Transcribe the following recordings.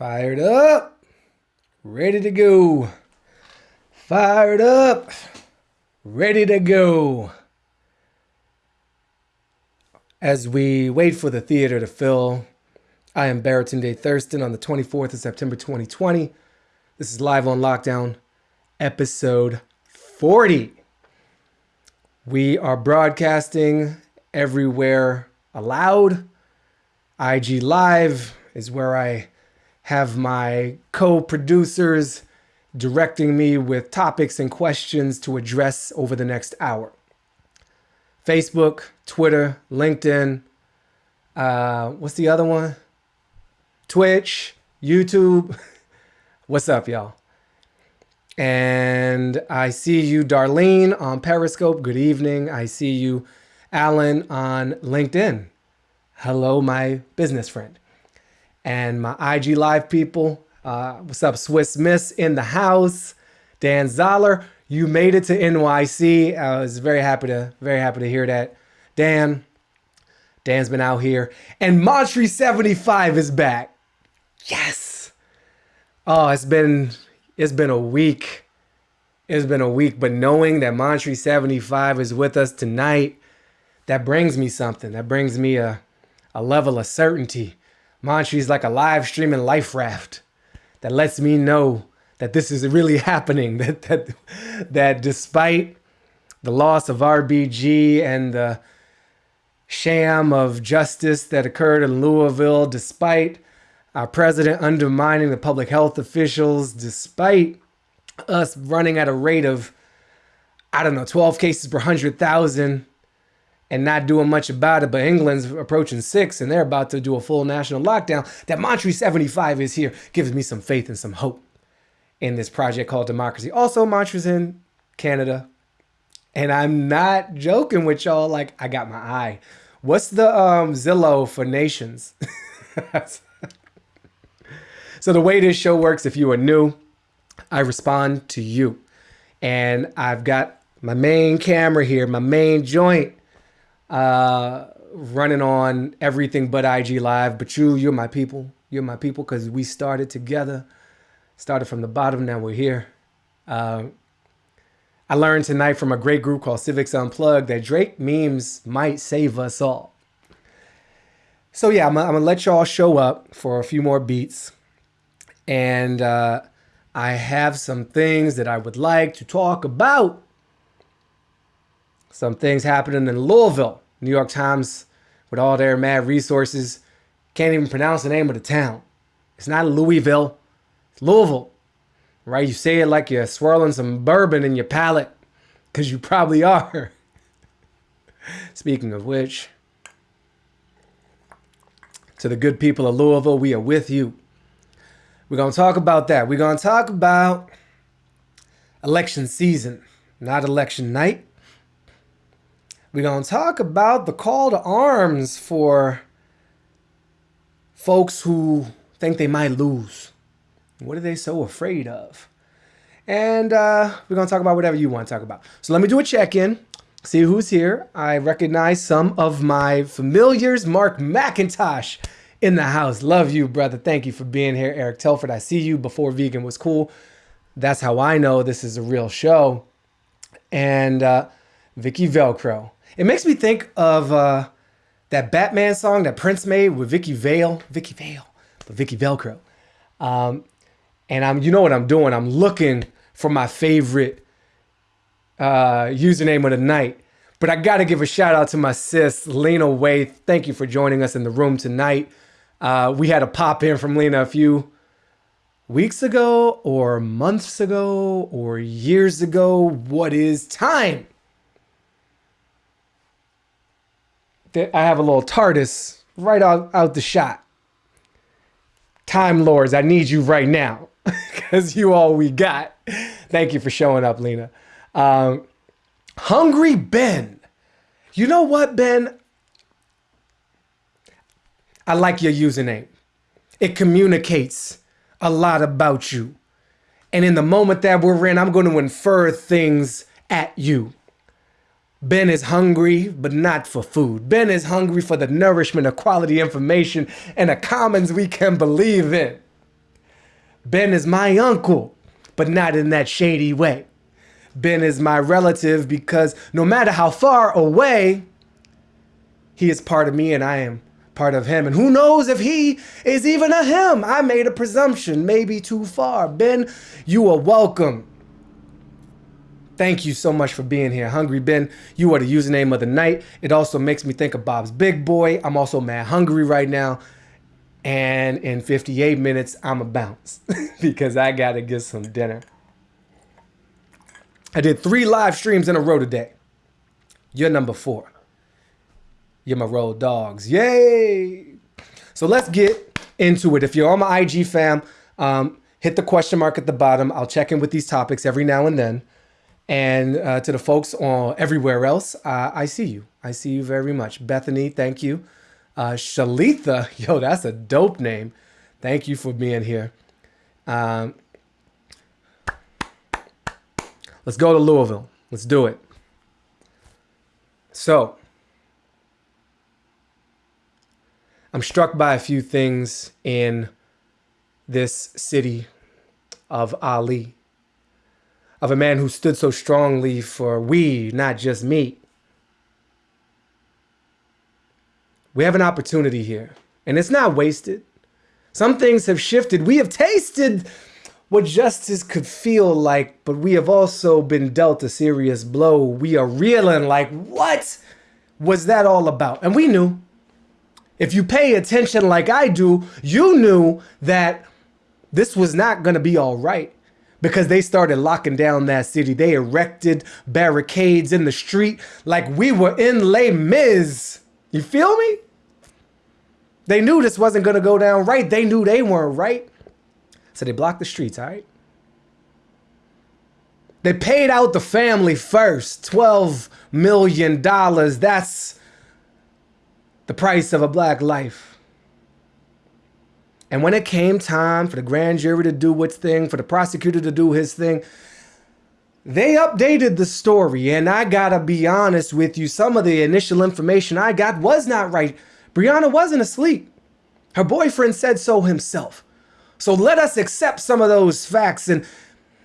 Fired up. Ready to go. Fired up. Ready to go. As we wait for the theater to fill, I am Baratunde Thurston on the 24th of September 2020. This is Live on Lockdown, episode 40. We are broadcasting everywhere allowed. IG Live is where I have my co producers directing me with topics and questions to address over the next hour. Facebook, Twitter, LinkedIn, uh, what's the other one? Twitch, YouTube. what's up, y'all? And I see you, Darlene, on Periscope. Good evening. I see you, Alan, on LinkedIn. Hello, my business friend and my IG Live people. Uh, what's up, Swiss Miss in the house? Dan Zoller, you made it to NYC. I was very happy to very happy to hear that. Dan, Dan's been out here, and Montreal 75 is back. Yes. Oh, it's been it's been a week. It's been a week, but knowing that Montreal 75 is with us tonight, that brings me something. That brings me a a level of certainty is like a live streaming life raft that lets me know that this is really happening. That that that despite the loss of RBG and the sham of justice that occurred in Louisville, despite our president undermining the public health officials, despite us running at a rate of, I don't know, 12 cases per 100,000 and not doing much about it. But England's approaching six and they're about to do a full national lockdown. That Montreal 75 is here gives me some faith and some hope in this project called democracy. Also, Montreal's in Canada. And I'm not joking with y'all. Like, I got my eye. What's the um, Zillow for nations? so, the way this show works, if you are new, I respond to you. And I've got my main camera here, my main joint uh, running on everything but IG Live. But you, you're my people. You're my people because we started together, started from the bottom. Now we're here. Uh, I learned tonight from a great group called Civics Unplugged that Drake memes might save us all. So yeah, I'm, I'm gonna let y'all show up for a few more beats, and uh, I have some things that I would like to talk about. Some things happening in Louisville. New York Times, with all their mad resources, can't even pronounce the name of the town. It's not Louisville, it's Louisville, right? You say it like you're swirling some bourbon in your palate, because you probably are. Speaking of which, to the good people of Louisville, we are with you. We're going to talk about that. We're going to talk about election season, not election night. We're going to talk about the call to arms for folks who think they might lose. What are they so afraid of? And uh, we're going to talk about whatever you want to talk about. So let me do a check in, see who's here. I recognize some of my familiars. Mark McIntosh in the house. Love you, brother. Thank you for being here. Eric Telford, I see you before vegan was cool. That's how I know this is a real show. And uh, Vicky Velcro. It makes me think of uh, that Batman song that Prince made with Vicki Vale, Vicki Vale, but Vicky Velcro. Um, and I'm, you know what I'm doing? I'm looking for my favorite uh, username of the night. But I got to give a shout out to my sis, Lena Way. Thank you for joining us in the room tonight. Uh, we had a pop in from Lena a few weeks ago, or months ago, or years ago. What is time? I have a little TARDIS right out, out the shot. Time Lords, I need you right now because you all we got. Thank you for showing up, Lena. Um, Hungry Ben. You know what, Ben? I like your username. It communicates a lot about you. And in the moment that we're in, I'm going to infer things at you. Ben is hungry, but not for food. Ben is hungry for the nourishment of quality information and a commons we can believe in. Ben is my uncle, but not in that shady way. Ben is my relative because no matter how far away, he is part of me and I am part of him. And who knows if he is even a him? I made a presumption, maybe too far. Ben, you are welcome. Thank you so much for being here. Hungry Ben, you are the username of the night. It also makes me think of Bob's Big Boy. I'm also mad hungry right now. And in 58 minutes, I'm a bounce because I got to get some dinner. I did three live streams in a row today. You're number four. You're my road dogs. Yay! So let's get into it. If you're on my IG fam, um, hit the question mark at the bottom. I'll check in with these topics every now and then. And uh, to the folks on everywhere else, uh, I see you. I see you very much. Bethany, thank you. Uh, Shalitha, yo, that's a dope name. Thank you for being here. Um, let's go to Louisville. Let's do it. So, I'm struck by a few things in this city of Ali of a man who stood so strongly for we, not just me. We have an opportunity here, and it's not wasted. Some things have shifted. We have tasted what justice could feel like, but we have also been dealt a serious blow. We are reeling like, what was that all about? And we knew. If you pay attention like I do, you knew that this was not going to be all right because they started locking down that city. They erected barricades in the street like we were in Les Mis. You feel me? They knew this wasn't going to go down right. They knew they weren't right. So they blocked the streets, all right? They paid out the family first $12 million. That's the price of a black life. And when it came time for the grand jury to do its thing, for the prosecutor to do his thing, they updated the story. And I gotta be honest with you, some of the initial information I got was not right. Breonna wasn't asleep. Her boyfriend said so himself. So let us accept some of those facts and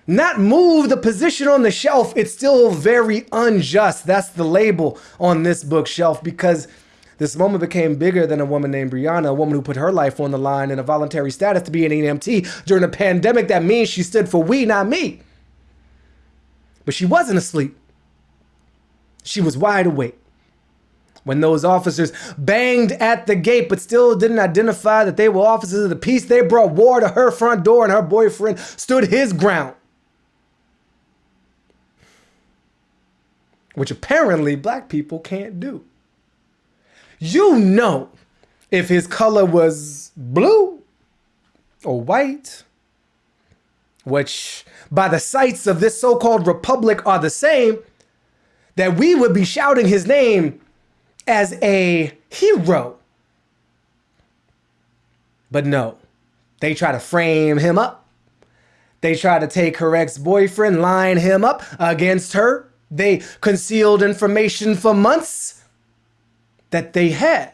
not move the position on the shelf. It's still very unjust. That's the label on this bookshelf because this moment became bigger than a woman named Breonna, a woman who put her life on the line in a voluntary status to be an EMT during a pandemic. That means she stood for we, not me. But she wasn't asleep. She was wide awake. When those officers banged at the gate but still didn't identify that they were officers of the peace, they brought war to her front door and her boyfriend stood his ground. Which apparently black people can't do you know if his color was blue or white, which by the sights of this so-called republic are the same, that we would be shouting his name as a hero. But no, they try to frame him up. They try to take her ex-boyfriend, line him up against her. They concealed information for months that they had.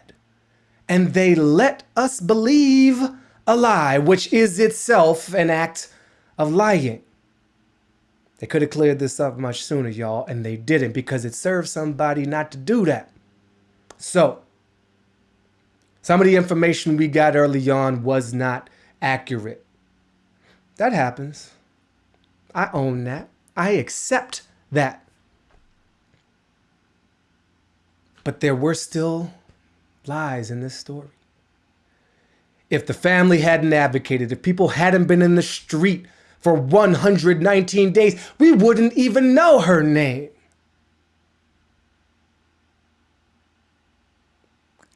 And they let us believe a lie, which is itself an act of lying. They could have cleared this up much sooner, y'all, and they didn't because it served somebody not to do that. So, some of the information we got early on was not accurate. That happens. I own that. I accept that. But there were still lies in this story. If the family hadn't advocated, if people hadn't been in the street for 119 days, we wouldn't even know her name.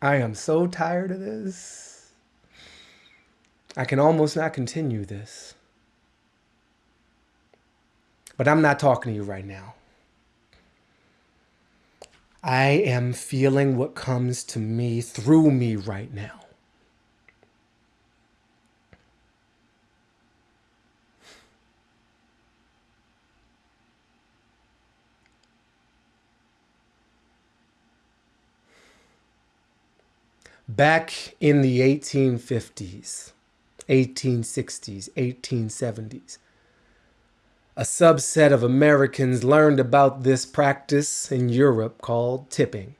I am so tired of this. I can almost not continue this. But I'm not talking to you right now. I am feeling what comes to me through me right now. Back in the 1850s, 1860s, 1870s. A subset of Americans learned about this practice in Europe called tipping.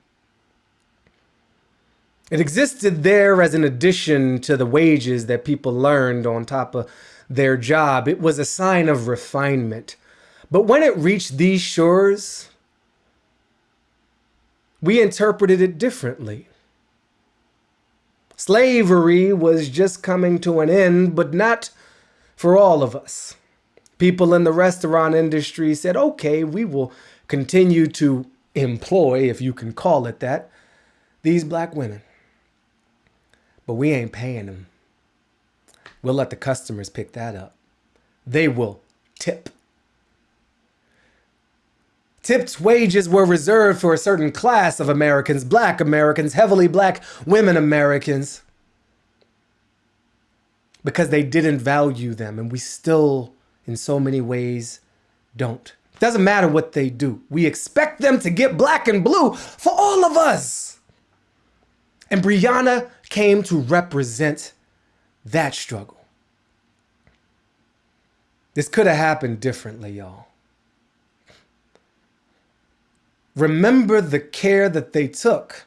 It existed there as an addition to the wages that people learned on top of their job. It was a sign of refinement. But when it reached these shores, we interpreted it differently. Slavery was just coming to an end, but not for all of us. People in the restaurant industry said, okay, we will continue to employ, if you can call it that, these black women but we ain't paying them. We'll let the customers pick that up. They will tip. Tipped wages were reserved for a certain class of Americans, black Americans, heavily black women Americans, because they didn't value them, and we still, in so many ways, don't. Doesn't matter what they do. We expect them to get black and blue for all of us. And Breonna came to represent that struggle. This could have happened differently, y'all. Remember the care that they took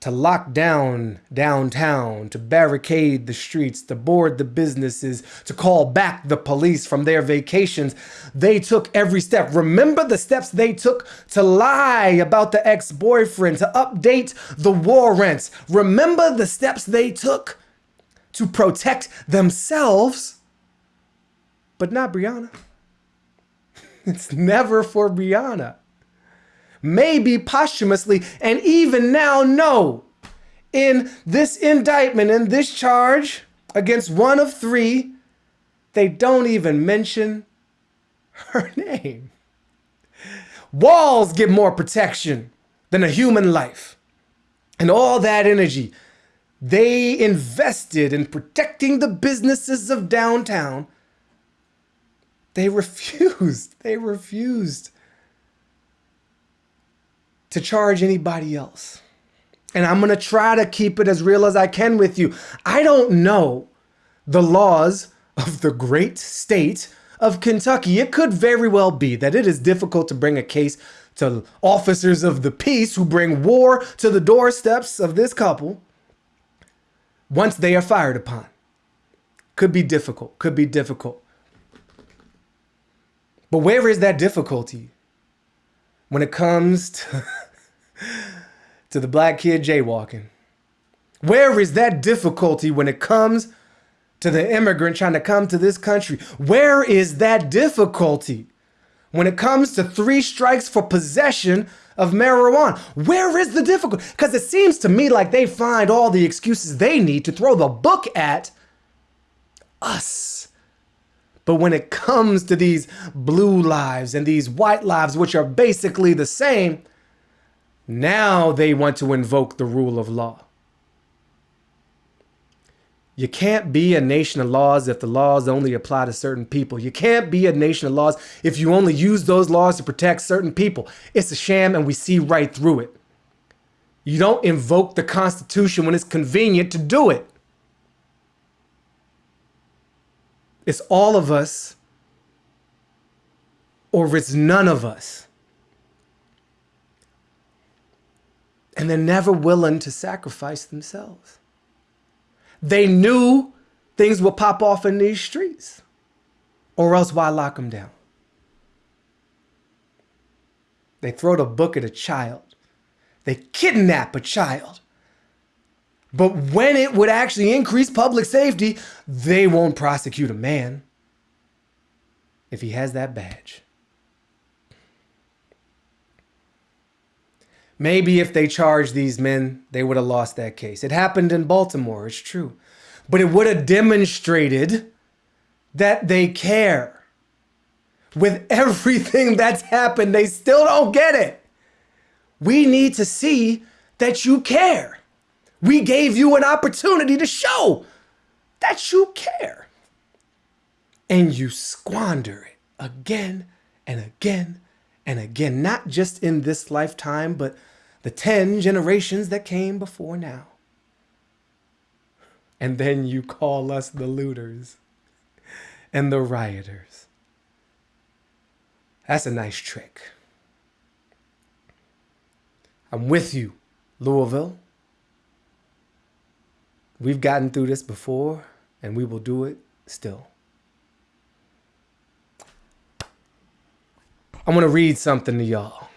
to lock down downtown, to barricade the streets, to board the businesses, to call back the police from their vacations. They took every step. Remember the steps they took to lie about the ex-boyfriend, to update the warrants. Remember the steps they took to protect themselves, but not Breonna. It's never for Breonna maybe posthumously, and even now no. In this indictment, in this charge against one of three, they don't even mention her name. Walls get more protection than a human life. And all that energy they invested in protecting the businesses of downtown, they refused. They refused to charge anybody else. And I'm going to try to keep it as real as I can with you. I don't know the laws of the great state of Kentucky. It could very well be that it is difficult to bring a case to officers of the peace who bring war to the doorsteps of this couple once they are fired upon. Could be difficult, could be difficult. But where is that difficulty when it comes to to the black kid jaywalking? Where is that difficulty when it comes to the immigrant trying to come to this country? Where is that difficulty when it comes to three strikes for possession of marijuana? Where is the difficulty? Because it seems to me like they find all the excuses they need to throw the book at us. But when it comes to these blue lives and these white lives, which are basically the same, now they want to invoke the rule of law. You can't be a nation of laws if the laws only apply to certain people. You can't be a nation of laws if you only use those laws to protect certain people. It's a sham and we see right through it. You don't invoke the Constitution when it's convenient to do it. It's all of us or it's none of us. And they're never willing to sacrifice themselves. They knew things would pop off in these streets, or else why lock them down? They throw the book at a child. They kidnap a child. But when it would actually increase public safety, they won't prosecute a man if he has that badge. Maybe if they charged these men, they would have lost that case. It happened in Baltimore, it's true. But it would have demonstrated that they care. With everything that's happened, they still don't get it. We need to see that you care. We gave you an opportunity to show that you care. And you squander it again and again and again, not just in this lifetime, but the 10 generations that came before now. and then you call us the looters and the rioters. That's a nice trick. I'm with you, Louisville. We've gotten through this before, and we will do it still. I want to read something to y'all.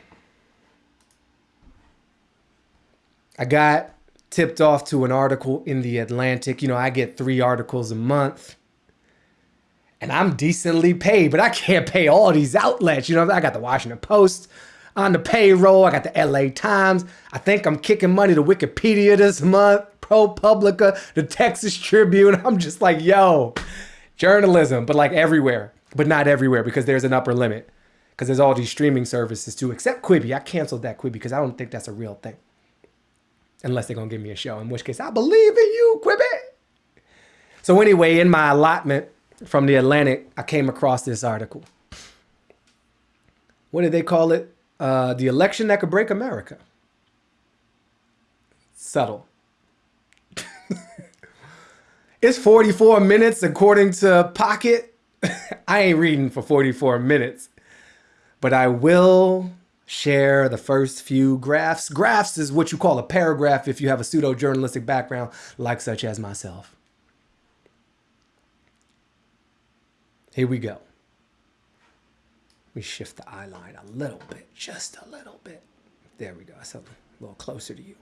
I got tipped off to an article in the Atlantic. You know, I get three articles a month. And I'm decently paid, but I can't pay all these outlets. You know, I got the Washington Post on the payroll. I got the LA Times. I think I'm kicking money to Wikipedia this month, ProPublica, the Texas Tribune. I'm just like, yo, journalism, but like everywhere, but not everywhere because there's an upper limit. Because there's all these streaming services too, except Quibi. I canceled that Quibi because I don't think that's a real thing unless they're gonna give me a show, in which case I believe in you, Quibi. So anyway, in my allotment from the Atlantic, I came across this article. What did they call it? Uh, the election that could break America. Subtle. it's 44 minutes according to Pocket. I ain't reading for 44 minutes, but I will share the first few graphs. Graphs is what you call a paragraph if you have a pseudo journalistic background, like such as myself. Here we go. We shift the eye line a little bit, just a little bit. There we go. That's a little closer to you.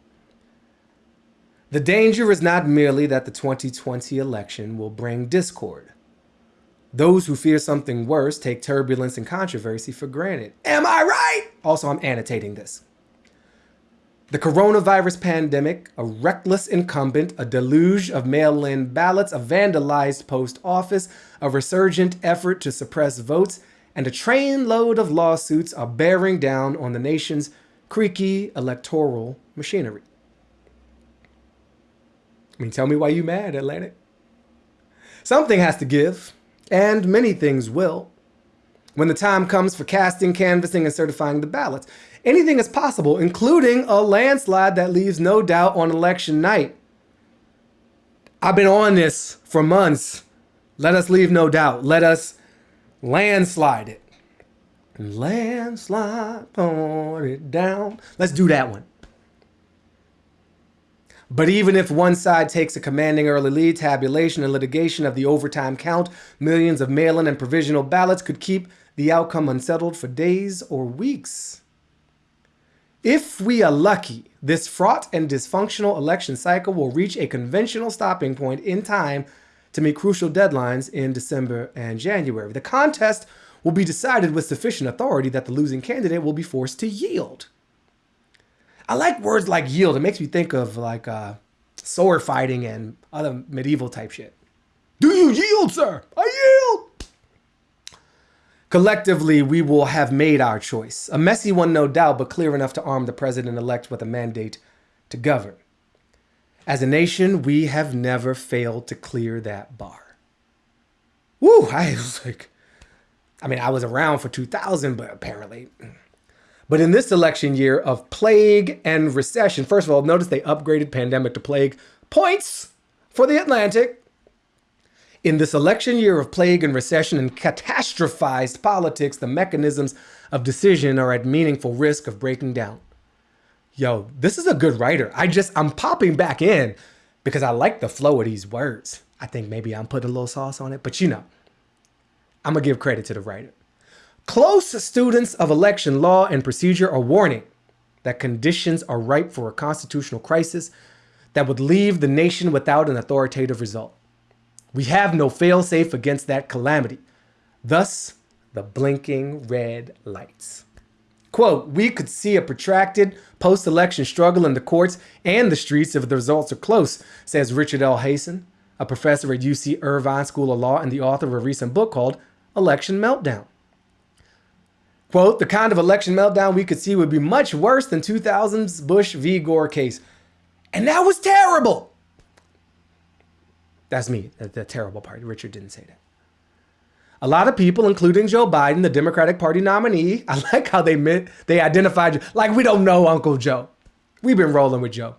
The danger is not merely that the 2020 election will bring discord. Those who fear something worse take turbulence and controversy for granted. Am I right? Also, I'm annotating this. The coronavirus pandemic, a reckless incumbent, a deluge of mail in ballots, a vandalized post office, a resurgent effort to suppress votes, and a trainload of lawsuits are bearing down on the nation's creaky electoral machinery. I mean, tell me why you mad, Atlantic. Something has to give and many things will. When the time comes for casting, canvassing, and certifying the ballots, anything is possible, including a landslide that leaves no doubt on election night. I've been on this for months. Let us leave no doubt. Let us landslide it. Landslide, pour it down. Let's do that one. But even if one side takes a commanding early lead, tabulation and litigation of the overtime count, millions of mail-in and provisional ballots could keep the outcome unsettled for days or weeks. If we are lucky, this fraught and dysfunctional election cycle will reach a conventional stopping point in time to meet crucial deadlines in December and January. The contest will be decided with sufficient authority that the losing candidate will be forced to yield. I like words like yield. It makes me think of like uh, sword fighting and other medieval type shit. Do you yield, sir? I yield. Collectively, we will have made our choice. A messy one, no doubt, but clear enough to arm the president-elect with a mandate to govern. As a nation, we have never failed to clear that bar. Woo, I was like, I mean, I was around for 2000, but apparently but in this election year of plague and recession, first of all, notice they upgraded pandemic to plague points for the Atlantic. In this election year of plague and recession and catastrophized politics, the mechanisms of decision are at meaningful risk of breaking down. Yo, this is a good writer. I just, I'm popping back in because I like the flow of these words. I think maybe I'm putting a little sauce on it, but you know, I'm gonna give credit to the writer. Close students of election law and procedure are warning that conditions are ripe for a constitutional crisis that would leave the nation without an authoritative result. We have no failsafe against that calamity. Thus, the blinking red lights. Quote, we could see a protracted post-election struggle in the courts and the streets if the results are close, says Richard L. Hasen, a professor at UC Irvine School of Law and the author of a recent book called Election Meltdown. Quote, the kind of election meltdown we could see would be much worse than 2000's Bush v. Gore case. And that was terrible. That's me, the, the terrible part. Richard didn't say that. A lot of people, including Joe Biden, the Democratic Party nominee, I like how they met, they identified, you like we don't know Uncle Joe. We've been rolling with Joe.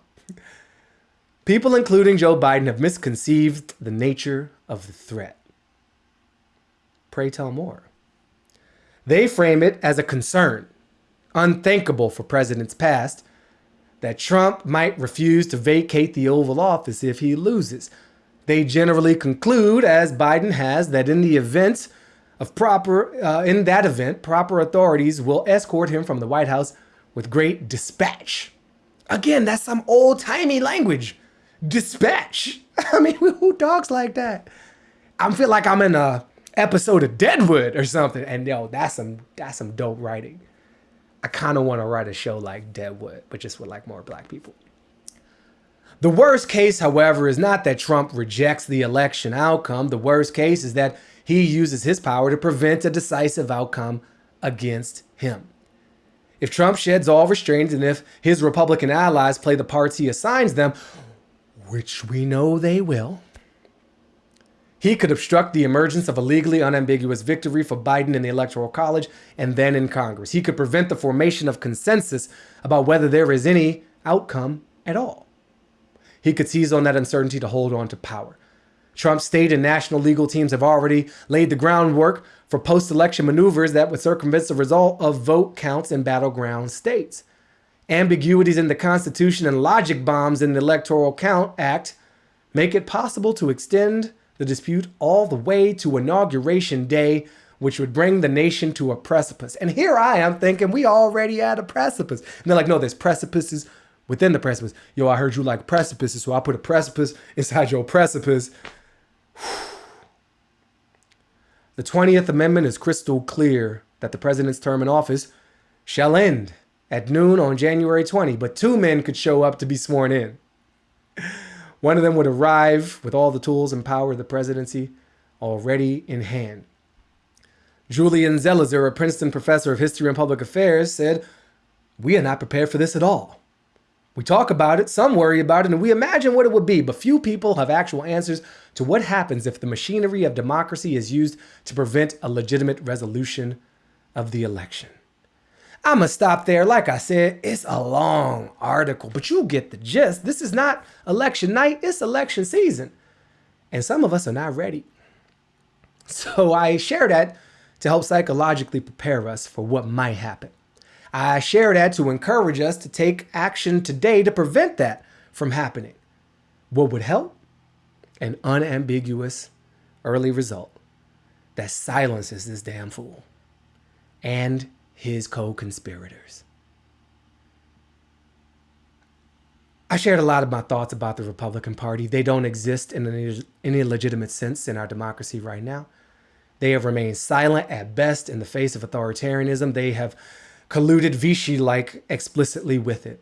People, including Joe Biden, have misconceived the nature of the threat. Pray tell more. They frame it as a concern, unthinkable for presidents past, that Trump might refuse to vacate the Oval Office if he loses. They generally conclude, as Biden has, that in the event of proper, uh, in that event, proper authorities will escort him from the White House with great dispatch. Again, that's some old timey language. Dispatch. I mean, who talks like that? I feel like I'm in a episode of Deadwood or something. And yo, that's some that's some dope writing. I kind of want to write a show like Deadwood, but just with like more black people. The worst case, however, is not that Trump rejects the election outcome. The worst case is that he uses his power to prevent a decisive outcome against him. If Trump sheds all restraints and if his Republican allies play the parts he assigns them, which we know they will, he could obstruct the emergence of a legally unambiguous victory for Biden in the Electoral College and then in Congress. He could prevent the formation of consensus about whether there is any outcome at all. He could seize on that uncertainty to hold on to power. Trump's state and national legal teams have already laid the groundwork for post election maneuvers that would circumvent the result of vote counts in battleground states. Ambiguities in the Constitution and logic bombs in the Electoral Count Act make it possible to extend the dispute all the way to Inauguration Day, which would bring the nation to a precipice. And here I am thinking we already at a precipice. And they're like, no, there's precipices within the precipice. Yo, I heard you like precipices, so I put a precipice inside your precipice. The 20th Amendment is crystal clear that the president's term in office shall end at noon on January 20, but two men could show up to be sworn in. One of them would arrive with all the tools and power of the presidency already in hand. Julian Zelizer, a Princeton professor of history and public affairs, said, We are not prepared for this at all. We talk about it, some worry about it, and we imagine what it would be, but few people have actual answers to what happens if the machinery of democracy is used to prevent a legitimate resolution of the election. I'm going to stop there. Like I said, it's a long article, but you get the gist. This is not election night, it's election season. And some of us are not ready. So I share that to help psychologically prepare us for what might happen. I share that to encourage us to take action today to prevent that from happening. What would help? An unambiguous early result that silences this damn fool. And his co-conspirators. I shared a lot of my thoughts about the Republican Party. They don't exist in any, any legitimate sense in our democracy right now. They have remained silent at best in the face of authoritarianism. They have colluded Vichy-like explicitly with it.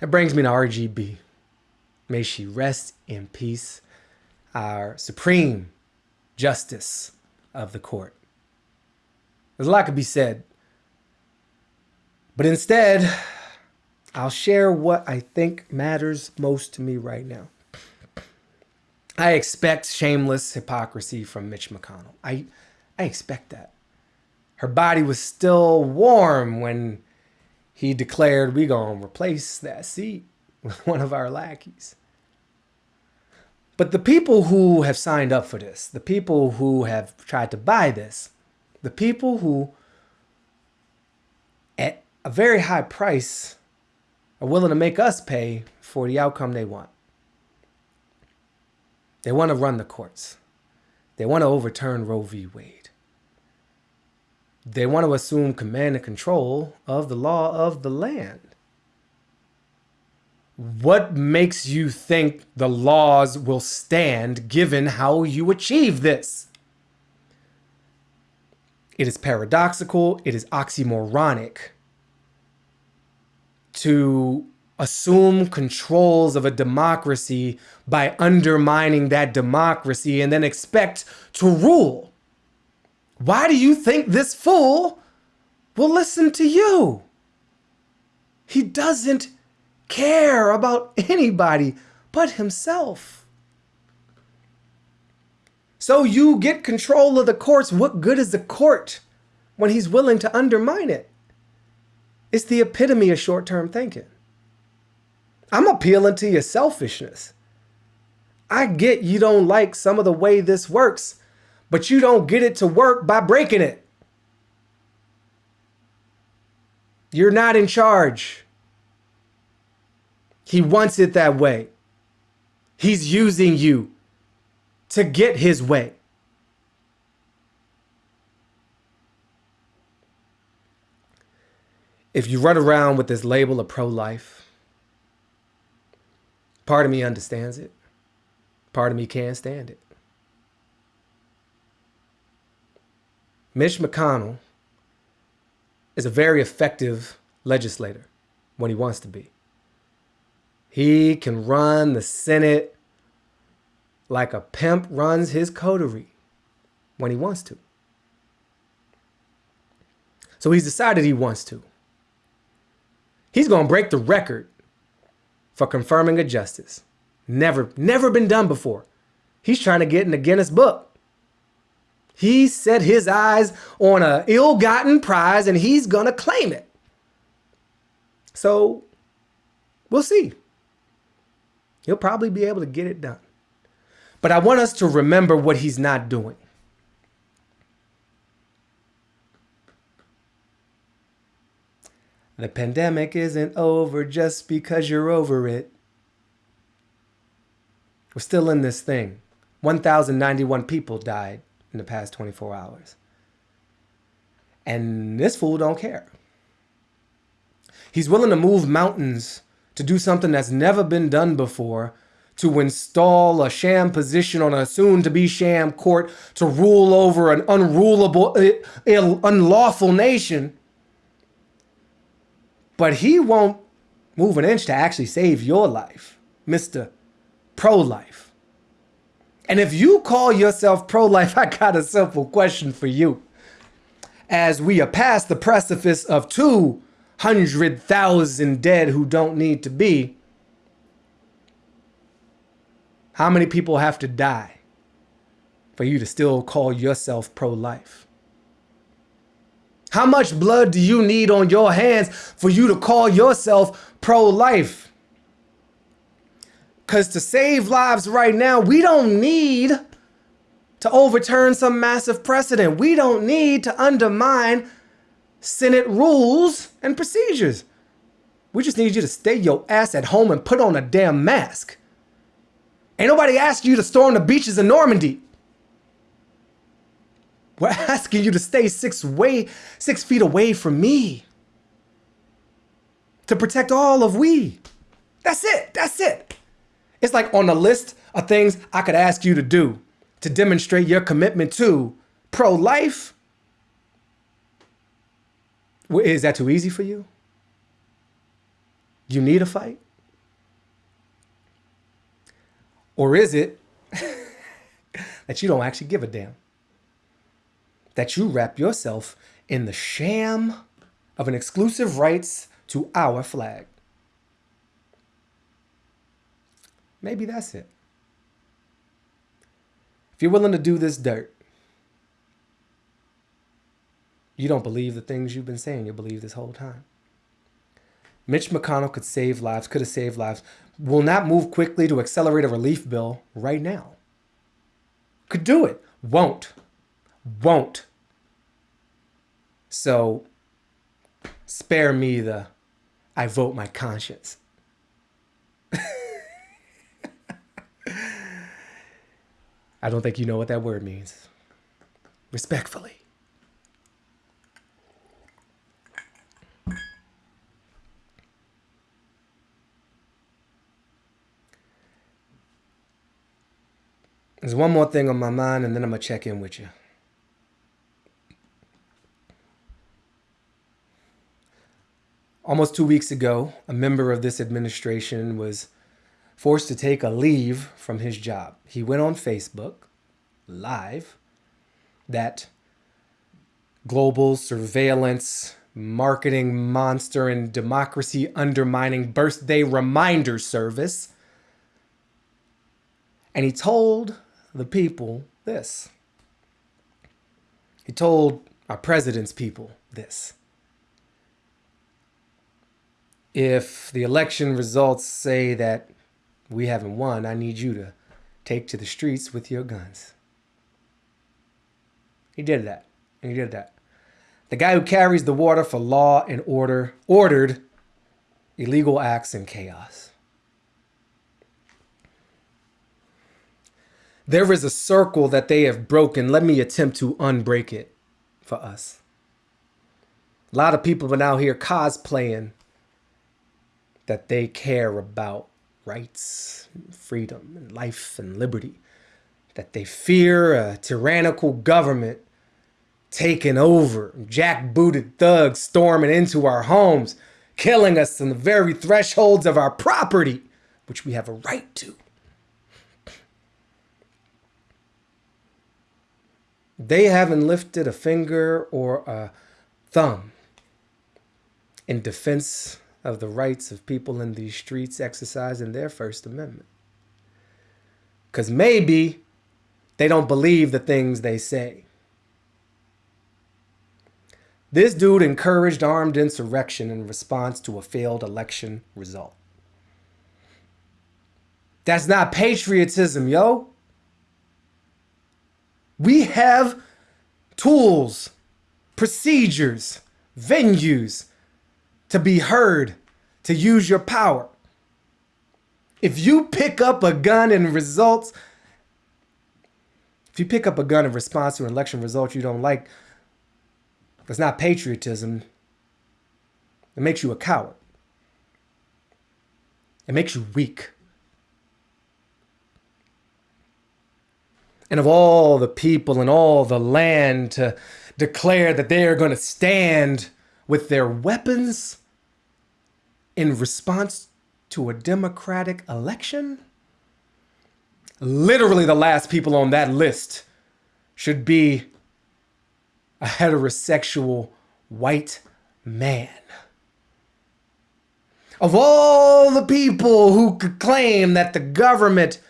That brings me to RGB. May she rest in peace. Our supreme justice of the court. There's a lot to be said. But instead, I'll share what I think matters most to me right now. I expect shameless hypocrisy from Mitch McConnell. I, I expect that. Her body was still warm when he declared we gonna replace that seat with one of our lackeys. But the people who have signed up for this, the people who have tried to buy this, the people who at a very high price are willing to make us pay for the outcome they want. They want to run the courts. They want to overturn Roe v. Wade. They want to assume command and control of the law of the land. What makes you think the laws will stand given how you achieve this? It is paradoxical, it is oxymoronic to assume controls of a democracy by undermining that democracy and then expect to rule. Why do you think this fool will listen to you? He doesn't care about anybody but himself. So you get control of the courts. What good is the court when he's willing to undermine it? It's the epitome of short term thinking. I'm appealing to your selfishness. I get you don't like some of the way this works, but you don't get it to work by breaking it. You're not in charge. He wants it that way. He's using you to get his way. If you run around with this label of pro life, part of me understands it, part of me can't stand it. Mitch McConnell is a very effective legislator when he wants to be. He can run the Senate like a pimp runs his coterie when he wants to. So he's decided he wants to. He's going to break the record for confirming a justice. Never, never been done before. He's trying to get in the Guinness book. He set his eyes on a ill-gotten prize and he's going to claim it. So we'll see. He'll probably be able to get it done. But I want us to remember what he's not doing. The pandemic isn't over just because you're over it. We're still in this thing. 1,091 people died in the past 24 hours. And this fool don't care. He's willing to move mountains to do something that's never been done before to install a sham position on a soon-to-be sham court to rule over an unrulable, unlawful nation. But he won't move an inch to actually save your life, Mr. Pro-Life. And if you call yourself pro-life, I got a simple question for you. As we are past the precipice of 200,000 dead who don't need to be, how many people have to die for you to still call yourself pro-life? How much blood do you need on your hands for you to call yourself pro-life? Because to save lives right now, we don't need to overturn some massive precedent. We don't need to undermine Senate rules and procedures. We just need you to stay your ass at home and put on a damn mask. Ain't nobody asked you to storm the beaches of Normandy. We're asking you to stay six way, six feet away from me. To protect all of we. That's it. That's it. It's like on the list of things I could ask you to do to demonstrate your commitment to pro-life. Is that too easy for you? You need a fight? Or is it that you don't actually give a damn? That you wrap yourself in the sham of an exclusive rights to our flag? Maybe that's it. If you're willing to do this dirt, you don't believe the things you've been saying you believe this whole time. Mitch McConnell could save lives, could have saved lives, will not move quickly to accelerate a relief bill right now. Could do it, won't, won't. So spare me the I vote my conscience. I don't think you know what that word means. Respectfully. There's one more thing on my mind, and then I'm going to check in with you. Almost two weeks ago, a member of this administration was forced to take a leave from his job. He went on Facebook live that global surveillance marketing monster and democracy undermining birthday reminder service. And he told the people this. He told our president's people this. if the election results say that we haven't won, I need you to take to the streets with your guns. He did that. He did that. The guy who carries the water for law and order ordered illegal acts and chaos. There is a circle that they have broken. Let me attempt to unbreak it for us. A lot of people are now here cosplaying that they care about rights, freedom, and life and liberty, that they fear a tyrannical government taking over, jackbooted thugs storming into our homes, killing us on the very thresholds of our property, which we have a right to. They haven't lifted a finger or a thumb in defense of the rights of people in these streets exercising their First Amendment. Because maybe they don't believe the things they say. This dude encouraged armed insurrection in response to a failed election result. That's not patriotism, yo. We have tools, procedures, venues to be heard, to use your power. If you pick up a gun and results, if you pick up a gun in response to an election result you don't like, that's not patriotism. It makes you a coward. It makes you weak. And of all the people and all the land to declare that they are going to stand with their weapons in response to a democratic election? Literally, the last people on that list should be a heterosexual white man. Of all the people who could claim that the government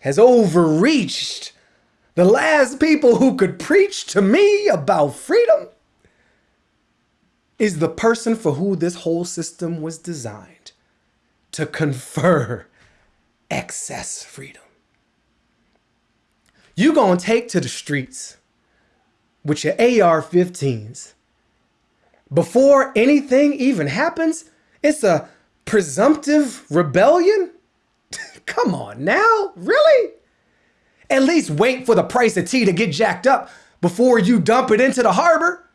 has overreached, the last people who could preach to me about freedom is the person for who this whole system was designed to confer excess freedom. You gonna take to the streets with your AR-15s. Before anything even happens, it's a presumptive rebellion? Come on now, really? At least wait for the price of tea to get jacked up before you dump it into the harbor.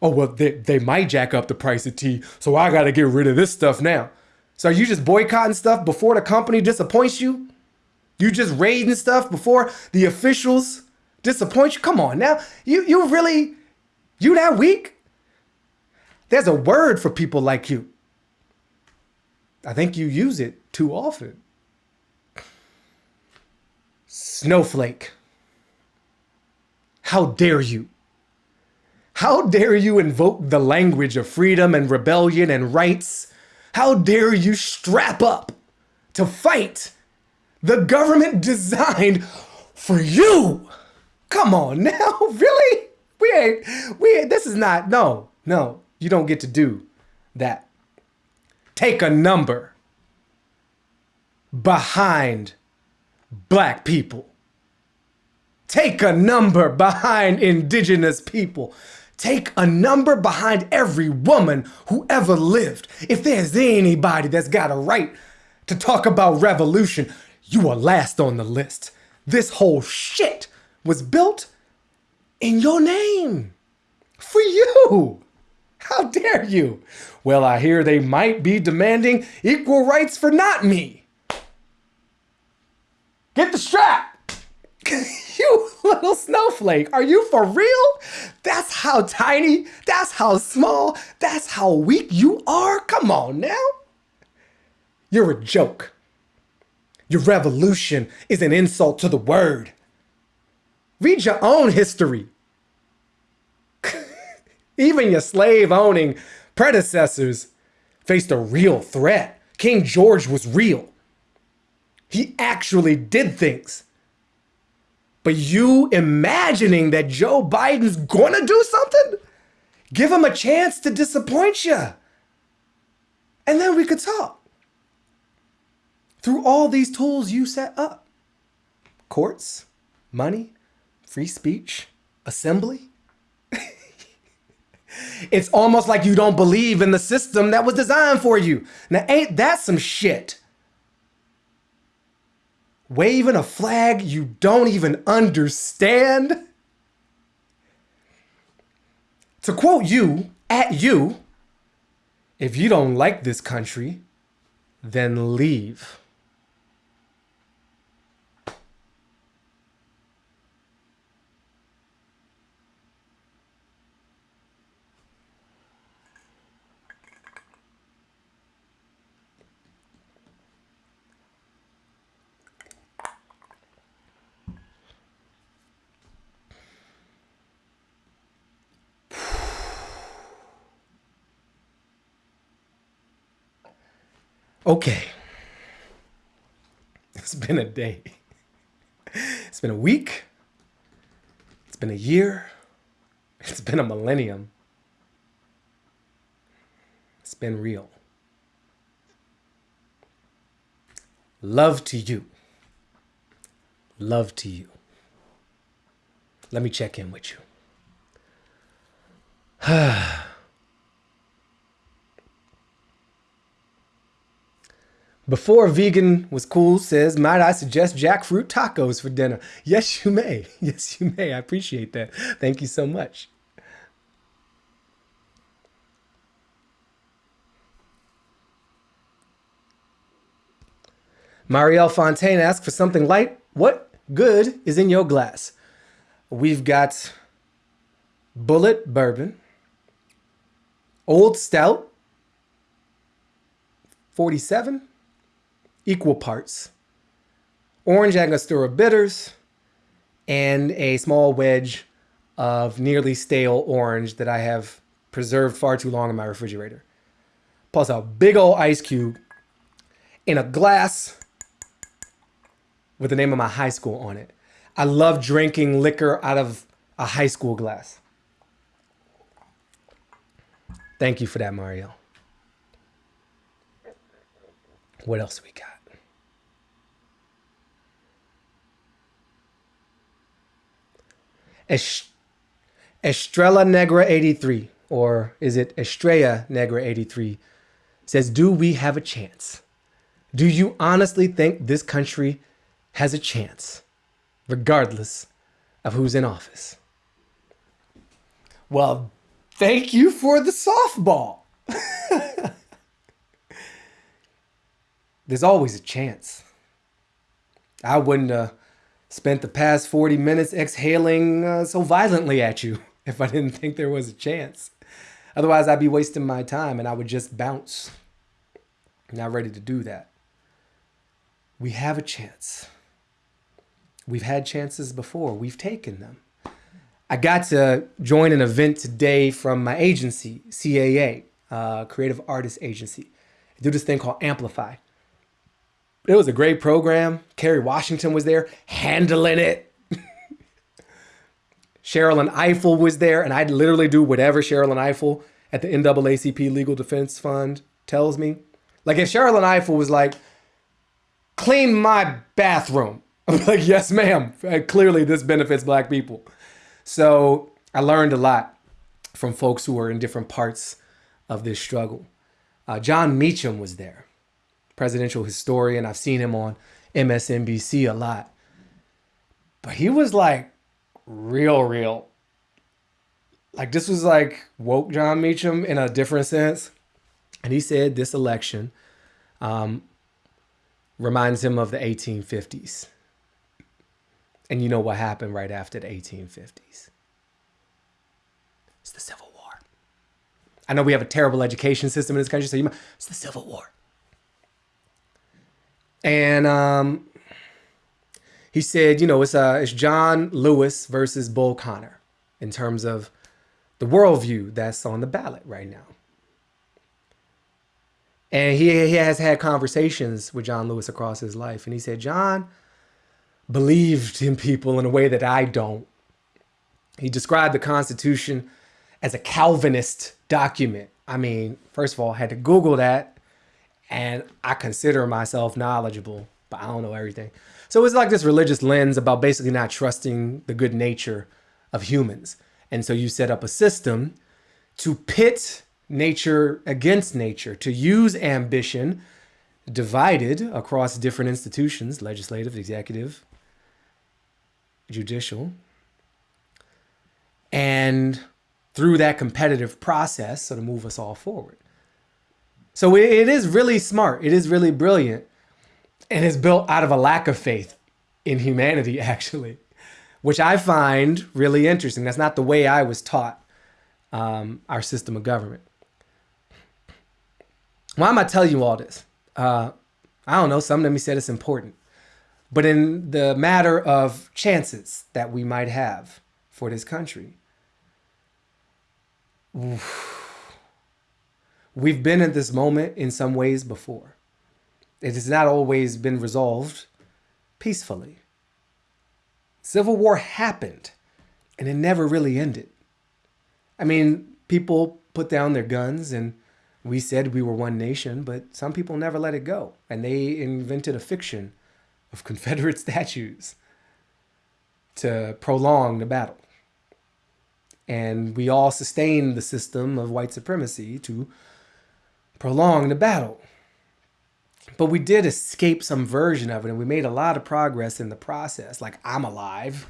Oh, well, they, they might jack up the price of tea, so I gotta get rid of this stuff now. So are you just boycotting stuff before the company disappoints you? You just raiding stuff before the officials disappoint you? Come on now. You you really you that weak? There's a word for people like you. I think you use it too often. Snowflake. How dare you? How dare you invoke the language of freedom and rebellion and rights? How dare you strap up to fight the government designed for you? Come on now, really? We ain't, we ain't, this is not, no, no, you don't get to do that. Take a number behind black people. Take a number behind indigenous people. Take a number behind every woman who ever lived. If there's anybody that's got a right to talk about revolution, you are last on the list. This whole shit was built in your name for you. How dare you? Well, I hear they might be demanding equal rights for not me. Get the strap. you little snowflake, are you for real? That's how tiny, that's how small, that's how weak you are? Come on now. You're a joke. Your revolution is an insult to the word. Read your own history. Even your slave owning predecessors faced a real threat. King George was real. He actually did things. But you imagining that Joe Biden's gonna do something? Give him a chance to disappoint you. And then we could talk through all these tools you set up courts, money, free speech, assembly. it's almost like you don't believe in the system that was designed for you. Now, ain't that some shit? Waving a flag you don't even understand? To quote you, at you, if you don't like this country, then leave. Okay. It's been a day. It's been a week. It's been a year. It's been a millennium. It's been real. Love to you. Love to you. Let me check in with you. Before vegan was cool says, might I suggest jackfruit tacos for dinner? Yes, you may. Yes, you may. I appreciate that. Thank you so much. Marielle Fontaine asks for something light. What good is in your glass? We've got Bulleit Bourbon, Old Stout, 47, equal parts orange Angostura bitters and a small wedge of nearly stale orange that I have preserved far too long in my refrigerator. Plus a big old ice cube in a glass with the name of my high school on it. I love drinking liquor out of a high school glass. Thank you for that, Mario. What else we got? Estrella Negra 83, or is it Estrella Negra 83, says, Do we have a chance? Do you honestly think this country has a chance, regardless of who's in office? Well, thank you for the softball. There's always a chance. I wouldn't uh, spent the past 40 minutes exhaling uh, so violently at you if I didn't think there was a chance. Otherwise, I'd be wasting my time and I would just bounce. Not ready to do that. We have a chance. We've had chances before, we've taken them. I got to join an event today from my agency, CAA, uh, Creative Artist Agency. Do this thing called Amplify. It was a great program. Kerry Washington was there handling it. Sherrilyn Ifill was there, and I'd literally do whatever Sherrilyn Ifill at the NAACP Legal Defense Fund tells me. Like if Sherrilyn Ifill was like, clean my bathroom. I'm like, yes, ma'am. Uh, clearly this benefits black people. So I learned a lot from folks who are in different parts of this struggle. Uh, Jon Meacham was there presidential historian. I've seen him on MSNBC a lot. But he was like real, real. Like this was like woke Jon Meacham in a different sense. And he said this election um, reminds him of the 1850s. And you know what happened right after the 1850s? It's the Civil War. I know we have a terrible education system in this country, so you might, it's the Civil War. And um, he said, you know, it's uh, it's John Lewis versus Bull Connor in terms of the worldview that's on the ballot right now. And he, he has had conversations with John Lewis across his life. And he said, John believed in people in a way that I don't. He described the Constitution as a Calvinist document. I mean, first of all, I had to Google that and I consider myself knowledgeable, but I don't know everything. So it's like this religious lens about basically not trusting the good nature of humans. And so you set up a system to pit nature against nature, to use ambition divided across different institutions, legislative, executive, judicial, and through that competitive process, so to move us all forward. So it is really smart. It is really brilliant. And it's built out of a lack of faith in humanity, actually, which I find really interesting. That's not the way I was taught um, our system of government. Why am I telling you all this? Uh, I don't know. Some of me said it's important. But in the matter of chances that we might have for this country, we've been at this moment in some ways before. It has not always been resolved peacefully. Civil war happened and it never really ended. I mean, people put down their guns and we said we were one nation, but some people never let it go. And they invented a fiction of Confederate statues to prolong the battle. And we all sustained the system of white supremacy to prolong the battle. But we did escape some version of it, and we made a lot of progress in the process. Like, I'm alive,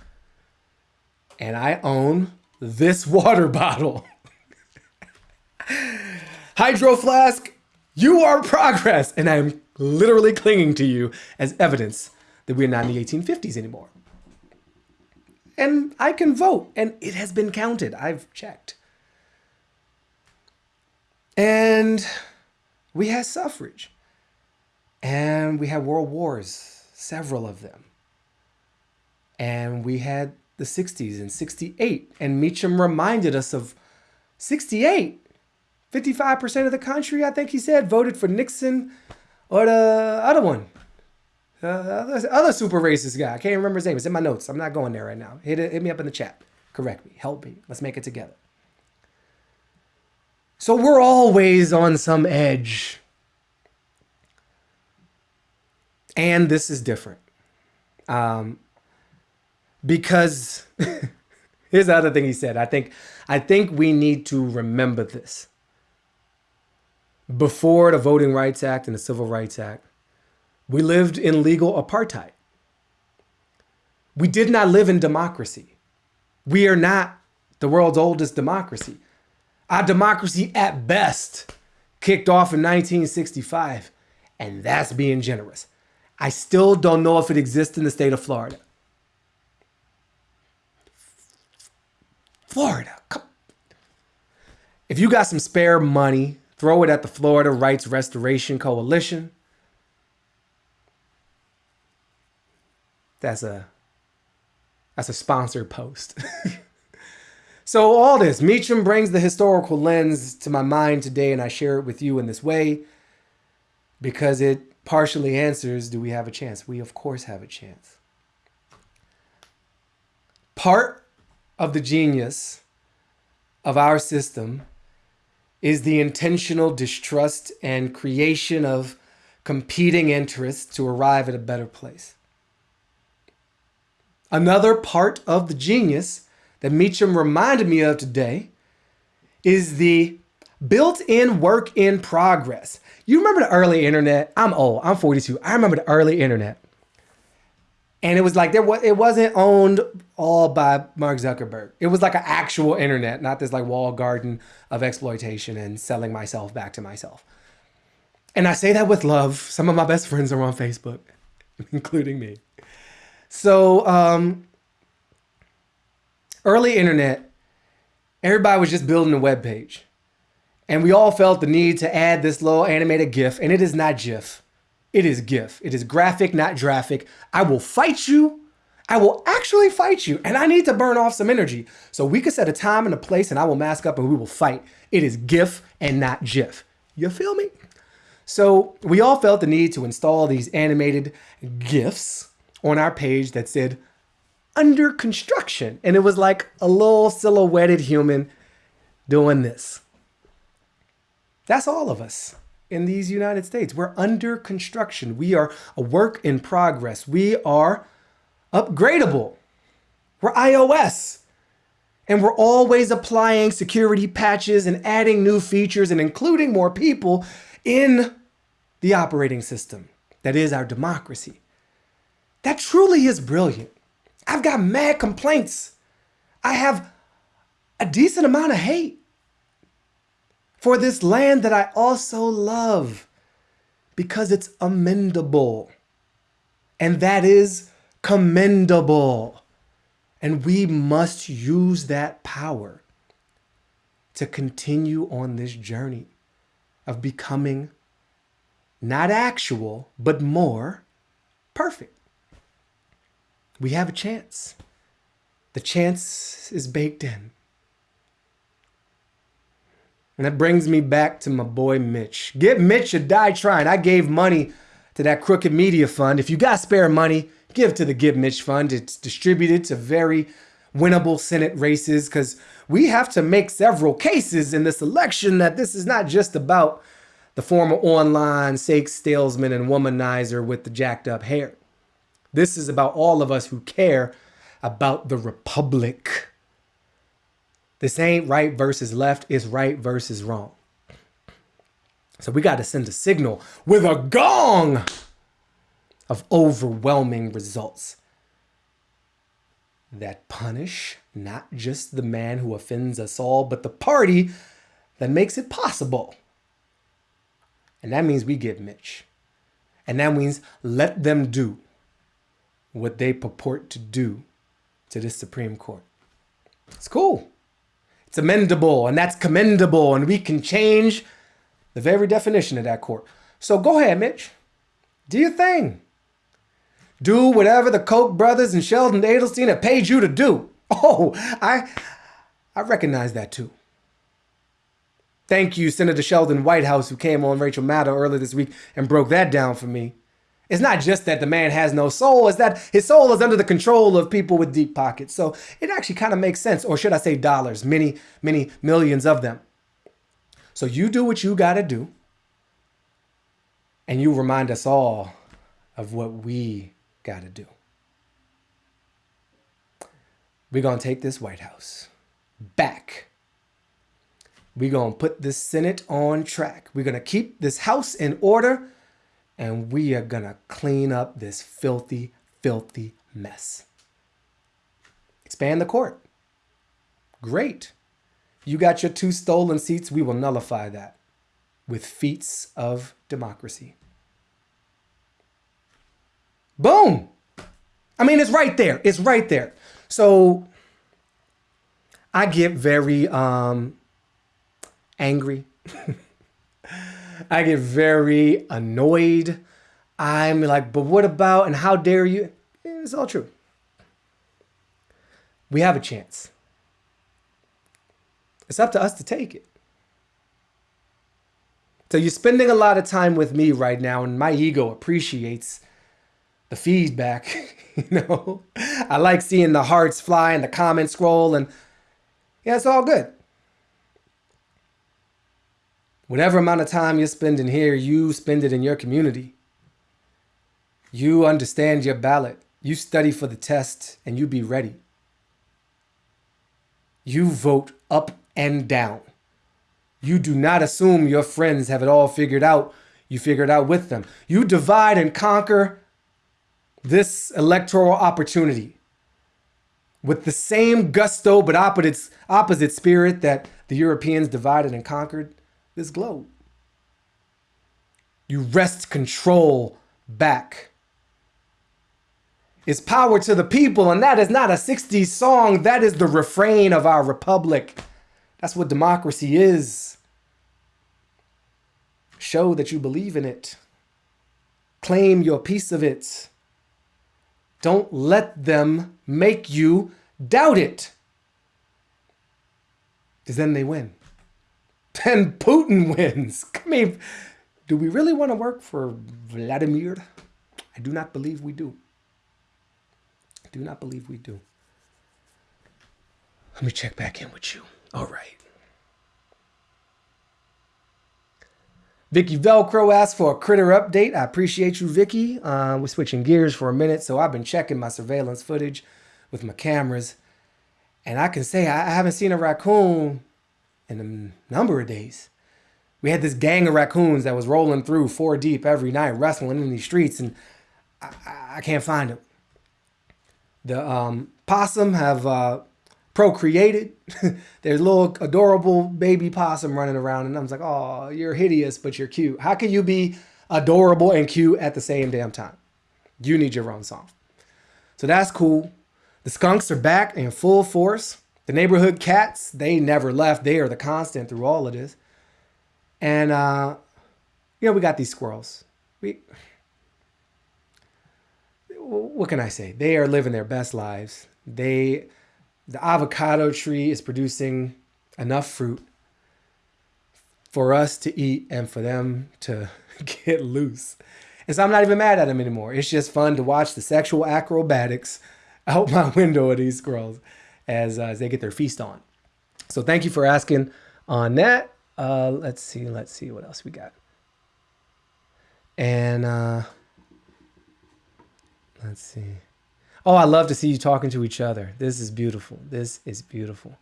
and I own this water bottle. Hydro Flask, you are progress, and I'm literally clinging to you as evidence that we're not in the 1850s anymore. And I can vote, and it has been counted. I've checked. And we had suffrage. And we had world wars, several of them. And we had the 60s and 68. And Meacham reminded us of 68. 55% of the country, I think he said, voted for Nixon or the other one. The other, other super racist guy. I can't remember his name. It's in my notes. I'm not going there right now. Hit, hit me up in the chat. Correct me. Help me. Let's make it together. So we're always on some edge. And this is different. Um, because here's the other thing he said. I think I think we need to remember this. Before the Voting Rights Act and the Civil Rights Act, we lived in legal apartheid. We did not live in democracy. We are not the world's oldest democracy. Our democracy at best kicked off in 1965, and that's being generous. I still don't know if it exists in the state of Florida. Florida. Come. If you got some spare money, throw it at the Florida Rights Restoration Coalition. That's a that's a sponsored post. so all this, Meacham brings the historical lens to my mind today, and I share it with you in this way because it partially answers, do we have a chance? We of course have a chance. Part of the genius of our system is the intentional distrust and creation of competing interests to arrive at a better place. Another part of the genius that Meacham reminded me of today is the built-in work in progress. You remember the early internet? I'm old, I'm 42. I remember the early internet. And it was like there was it wasn't owned all by Mark Zuckerberg. It was like an actual internet, not this like wall garden of exploitation and selling myself back to myself. And I say that with love. Some of my best friends are on Facebook, including me. So um, early internet, everybody was just building a web page. And we all felt the need to add this little animated GIF, and it is not GIF. It is GIF. It is graphic, not graphic. I will fight you. I will actually fight you. And I need to burn off some energy. So we could set a time and a place and I will mask up and we will fight. It is GIF and not GIF. You feel me? So we all felt the need to install these animated GIFs on our page that said under construction. And it was like a little silhouetted human doing this. That's all of us in these United States. We're under construction. We are a work in progress. We are upgradable. We're iOS. And we're always applying security patches and adding new features and including more people in the operating system that is our democracy. That truly is brilliant. I've got mad complaints. I have a decent amount of hate for this land that I also love because it's amendable. And that is commendable. And we must use that power to continue on this journey of becoming not actual, but more perfect. We have a chance. The chance is baked in. And that brings me back to my boy Mitch. Get Mitch or die trying. I gave money to that crooked media fund. If you got spare money, give to the Give Mitch Fund. It's distributed to very winnable Senate races because we have to make several cases in this election that this is not just about the former online sex salesman and womanizer with the jacked up hair. This is about all of us who care about the republic. This ain't right versus left, it's right versus wrong. So we got to send a signal with a gong of overwhelming results that punish not just the man who offends us all, but the party that makes it possible. And that means we give Mitch. And that means let them do what they purport to do to this Supreme Court. It's cool. It's amendable and that's commendable and we can change the very definition of that court. So go ahead, Mitch. Do your thing. Do whatever the Koch brothers and Sheldon Adelstein have paid you to do. Oh, I I recognize that too. Thank you, Senator Sheldon Whitehouse, who came on Rachel Maddow earlier this week and broke that down for me. It's not just that the man has no soul, it's that his soul is under the control of people with deep pockets. So it actually kind of makes sense, or should I say dollars, many, many millions of them. So you do what you got to do, and you remind us all of what we got to do. We're going to take this White House back we're going to put this Senate on track. We're going to keep this House in order and we are to clean up this filthy, filthy mess. Expand the court. Great. You got your two stolen seats. We will nullify that with feats of democracy. Boom. I mean, it's right there. It's right there. So I get very um, angry. I get very annoyed. I'm like, but what about and how dare you? It's all true. We have a chance. It's up to us to take it. So you're spending a lot of time with me right now, and my ego appreciates the feedback. you know, I like seeing the hearts fly and the comments scroll, and yeah, it's all good. Whatever amount of time you're spending here, you spend it in your community. You understand your ballot. You study for the test and you be ready. You vote up and down. You do not assume your friends have it all figured out. You figure it out with them. You divide and conquer this electoral opportunity with the same gusto but opposite, opposite spirit that the Europeans divided and conquered this globe. You wrest control back. It's power to the people, and that is not a 60s song. That is the refrain of our republic. That's what democracy is. Show that you believe in it. Claim your piece of it. Don't let them make you doubt it. Because then they win then Putin wins. I mean, do we really want to work for Vladimir? I do not believe we do. I do not believe we do. Let me check back in with you. All right. Vicki Velcro asked for a critter update. I appreciate you, Vicki. Uh, we're switching gears for a minute, so I've been checking my surveillance footage with my cameras, and I can say I haven't seen a raccoon in a number of days. We had this gang of raccoons that was rolling through four deep every night, wrestling in these streets, and I, I can't find them. The um, possum have uh, procreated. There's little adorable baby possum running around, and I'm like, "Oh, you're hideous, but you're cute. How can you be adorable and cute at the same damn time? You need your own song." So that's cool. The skunks are back in full force. The neighborhood cats, they never left. They are the constant through all of this. And uh, you know, we got these squirrels. We what can I say? They are living their best lives. They the avocado tree is producing enough fruit for us to eat and for them to get loose. And so I'm not even mad at them anymore. It's just fun to watch the sexual acrobatics out my window of these squirrels as, uh, as they get their feast on. So thank you for asking on that. Uh, let's see, let's see what else we got. And uh, let's see. Oh, I love to see you talking to each other. This is beautiful. This is beautiful.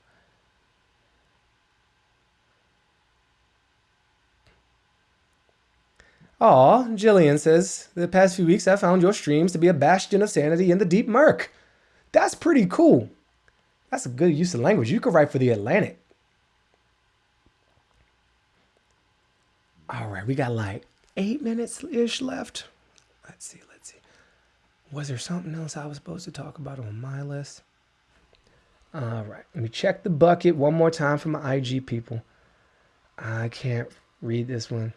Aw, Jillian says, the past few weeks I found your streams to be a bastion of sanity in the deep murk. That's pretty cool. That's a good use of language. You could write for the Atlantic. All right, we got like eight minutes-ish left. Let's see, let's see. was there something else I was supposed to talk about on my list? All right, let me check the bucket one more time for my IG people. I can't read this one.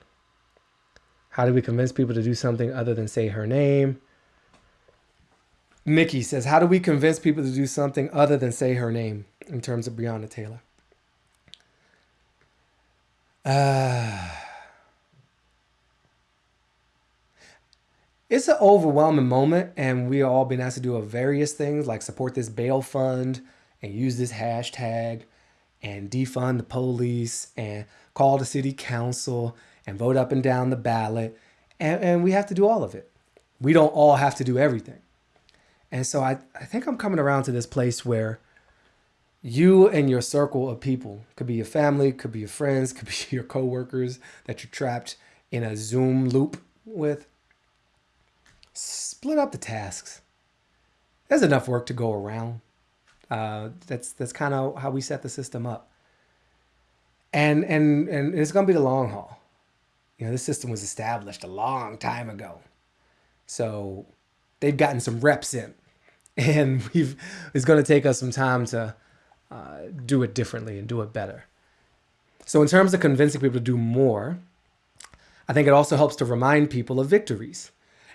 How do we convince people to do something other than say her name? Mickey says, How do we convince people to do something other than say her name in terms of Breonna Taylor? Uh, it's an overwhelming moment and we all been asked to do a various things like support this bail fund and use this hashtag and defund the police and call the city council and vote up and down the ballot and, and we have to do all of it we don't all have to do everything and so I, I think i'm coming around to this place where you and your circle of people could be your family could be your friends could be your coworkers that you're trapped in a zoom loop with split up the tasks. There's enough work to go around. Uh, that's that's kind of how we set the system up. And and and it's gonna be the long haul. You know, this system was established a long time ago, so they've gotten some reps in, and we've it's gonna take us some time to uh, do it differently and do it better. So in terms of convincing people to do more, I think it also helps to remind people of victories.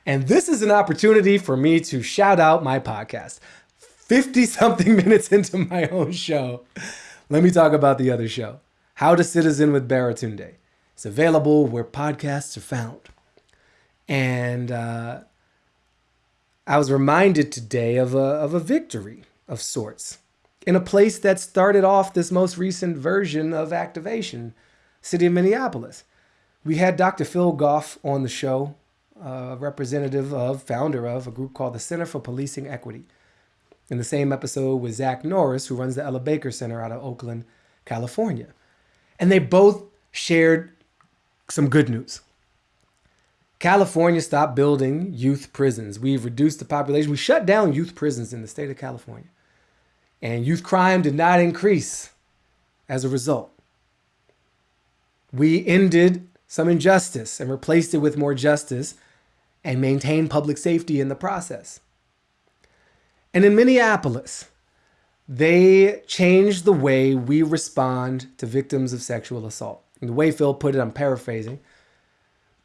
And this is an opportunity for me to shout out my podcast. 50 something minutes into my own show. Let me talk about the other show, How to Citizen with Baratunde. It's available where podcasts are found. And uh, I was reminded today of a, of a victory of sorts in a place that started off this most recent version of activation, city of Minneapolis. We had Dr. Phil Goff on the show uh, representative of, founder of a group called the Center for Policing Equity. In the same episode with Zach Norris, who runs the Ella Baker Center out of Oakland, California. And they both shared some good news. California stopped building youth prisons. We've reduced the population. We shut down youth prisons in the state of California. And youth crime did not increase as a result. We ended some injustice and replaced it with more justice and maintain public safety in the process. And in Minneapolis, they changed the way we respond to victims of sexual assault. And the way Phil put it, I'm paraphrasing,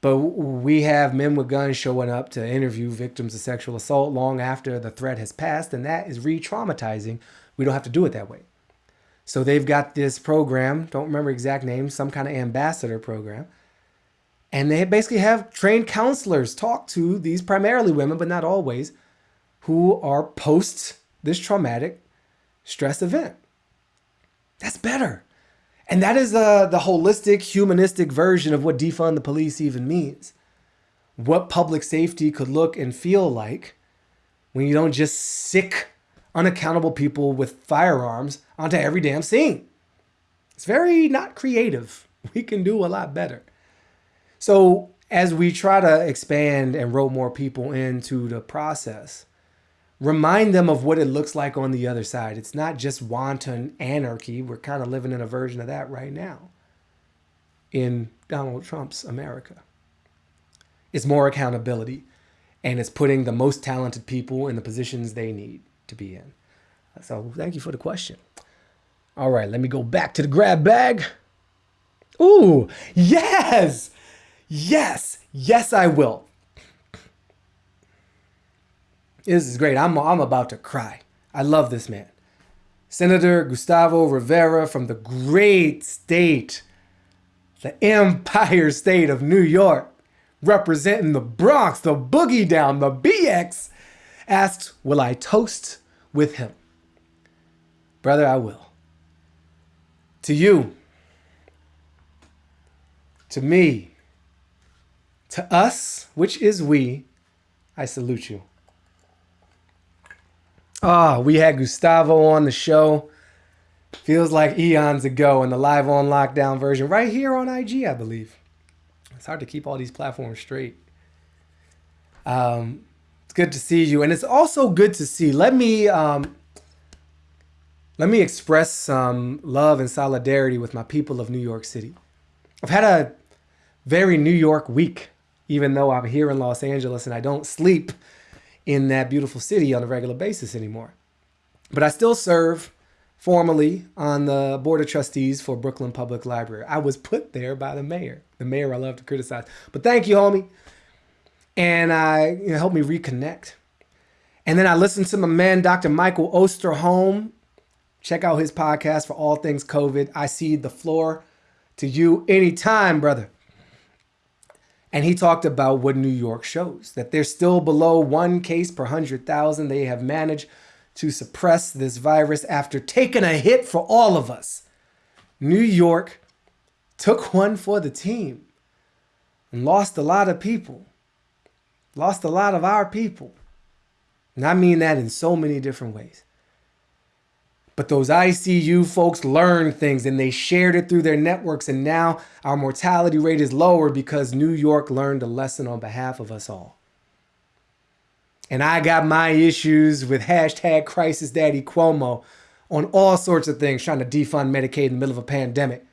but we have men with guns showing up to interview victims of sexual assault long after the threat has passed, and that is re traumatizing. We don't have to do it that way. So they've got this program, don't remember exact name, some kind of ambassador program, and they basically have trained counselors talk to these primarily women, but not always, who are post this traumatic stress event. That's better. And that is uh, the holistic, humanistic version of what defund the police even means. What public safety could look and feel like when you don't just sic, unaccountable people with firearms onto every damn scene. It's very not creative. We can do a lot better. So, as we try to expand and roll more people into the process, remind them of what it looks like on the other side. It's not just wanton anarchy. We're kind of living in a version of that right now in Donald Trump's America. It's more accountability and it's putting the most talented people in the positions they need to be in. So thank you for the question. All right, let me go back to the grab bag. Ooh, yes, yes, yes, I will. This is great. I'm, I'm about to cry. I love this man. Senator Gustavo Rivera from the great state, the Empire State of New York, representing the Bronx, the Boogie Down, the BX, asked, Will I toast with him? Brother, I will. To you, to me, to us, which is we, I salute you. Ah, oh, we had Gustavo on the show. Feels like eons ago in the live on lockdown version, right here on IG, I believe. It's hard to keep all these platforms straight. Um, it's good to see you, and it's also good to see. Let me um, let me express some love and solidarity with my people of New York City. I've had a very New York week, even though I'm here in Los Angeles and I don't sleep in that beautiful city on a regular basis anymore. But I still serve formally on the board of trustees for Brooklyn Public Library. I was put there by the mayor. The mayor I love to criticize. But thank you, homie. And I you know, helped me reconnect. And then I listened to my man, Dr. Michael Osterholm. Check out his podcast for all things COVID. I see the floor to you anytime, brother. And he talked about what New York shows that they're still below one case per 100,000. They have managed to suppress this virus after taking a hit for all of us. New York took one for the team and lost a lot of people, lost a lot of our people. And I mean that in so many different ways. But those ICU folks learned things and they shared it through their networks. And now our mortality rate is lower because New York learned a lesson on behalf of us all. And I got my issues with hashtag crisis daddy Cuomo on all sorts of things, trying to defund Medicaid in the middle of a pandemic.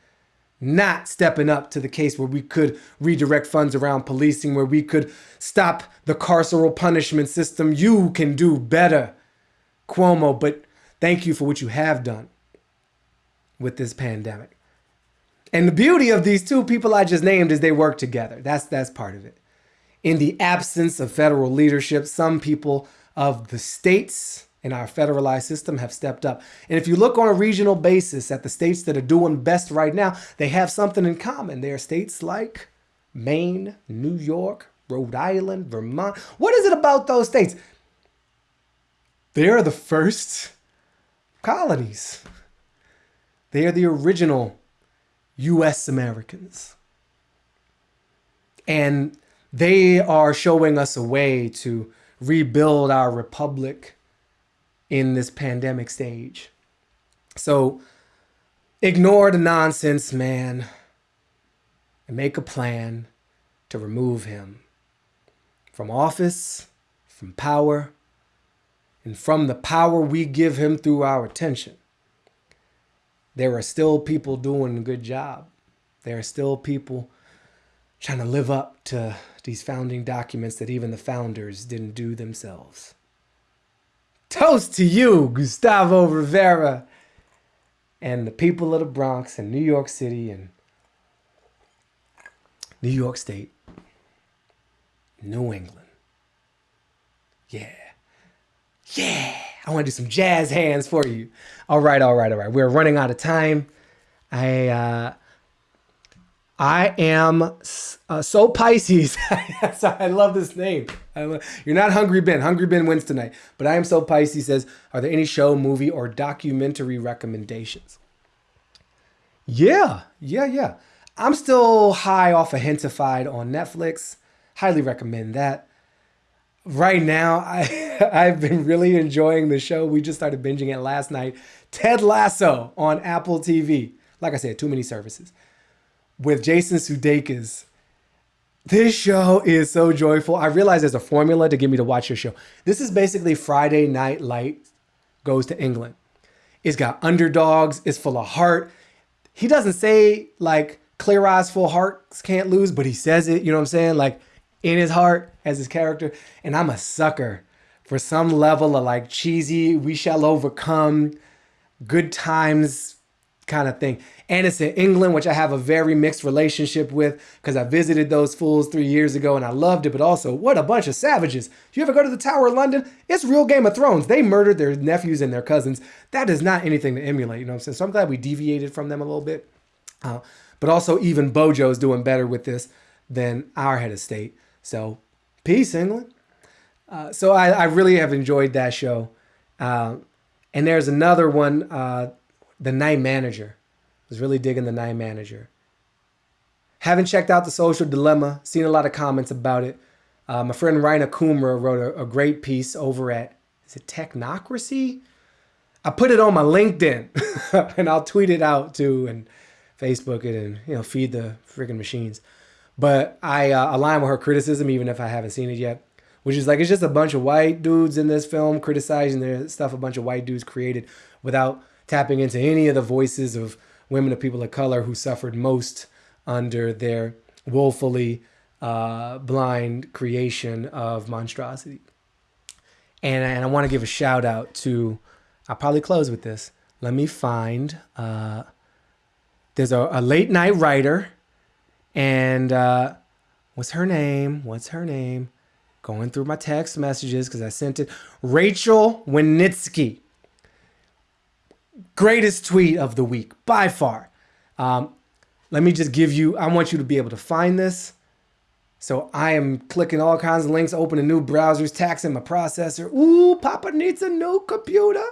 Not stepping up to the case where we could redirect funds around policing, where we could stop the carceral punishment system. You can do better, Cuomo. But Thank you for what you have done with this pandemic. And the beauty of these two people I just named is they work together. That's that's part of it. In the absence of federal leadership, some people of the states in our federalized system have stepped up. And if you look on a regional basis at the states that are doing best right now, they have something in common. They are states like Maine, New York, Rhode Island, Vermont. What is it about those states? They are the first colonies. They are the original US Americans. And they are showing us a way to rebuild our republic in this pandemic stage. So ignore the nonsense, man, and make a plan to remove him from office, from power, and from the power we give him through our attention, there are still people doing a good job. There are still people trying to live up to these founding documents that even the founders didn't do themselves. Toast to you, Gustavo Rivera, and the people of the Bronx and New York City and New York State, New England. Yeah. Yeah, I want to do some jazz hands for you. All right, all right, all right. We're running out of time. I uh, I am uh, so Pisces. I love this name. Love, you're not Hungry Ben. Hungry Ben wins tonight. But I am so Pisces says, are there any show, movie, or documentary recommendations? Yeah, yeah, yeah. I'm still high off of Gentefied on Netflix. Highly recommend that. Right now, I I've been really enjoying the show. We just started binging it last night. Ted Lasso on Apple TV. Like I said, too many services. With Jason Sudeikis. This show is so joyful. I realize there's a formula to get me to watch your show. This is basically Friday Night Light goes to England. It's got underdogs. It's full of heart. He doesn't say like clear eyes, full hearts can't lose, but he says it. You know what I'm saying? Like in his heart as his character. And I'm a sucker for some level of like cheesy, we shall overcome, good times kind of thing. And it's in England, which I have a very mixed relationship with because I visited those fools three years ago and I loved it. But also, what a bunch of savages. Do you ever go to the Tower of London? It's real Game of Thrones. They murdered their nephews and their cousins. That is not anything to emulate, you know what I'm saying? So I'm glad we deviated from them a little bit. Uh, but also, even Bojo's doing better with this than our head of state. So, peace, England. Uh, so I, I, really have enjoyed that show. Uh, and there's another one, uh, The Night Manager. I was really digging The Night Manager. Haven't checked out The Social Dilemma, seen a lot of comments about it. Uh, my friend Raina Kumra wrote a, a, great piece over at, is it Technocracy? I put it on my LinkedIn and I'll tweet it out too and Facebook it and, you know, feed the freaking machines. But I uh, align with her criticism, even if I haven't seen it yet, which is like it's just a bunch of white dudes in this film criticizing the stuff a bunch of white dudes created without tapping into any of the voices of women of people of color who suffered most under their woefully uh, blind creation of monstrosity. And, and I want to give a shout out to, I'll probably close with this. Let me find, uh, there's a, a late night writer and uh, what's her name? What's her name? Going through my text messages because I sent it. Rachel Wenitsky. Greatest tweet of the week by far. Um, let me just give you, I want you to be able to find this. So I am clicking all kinds of links, opening new browsers, taxing my processor. Ooh, Papa needs a new computer.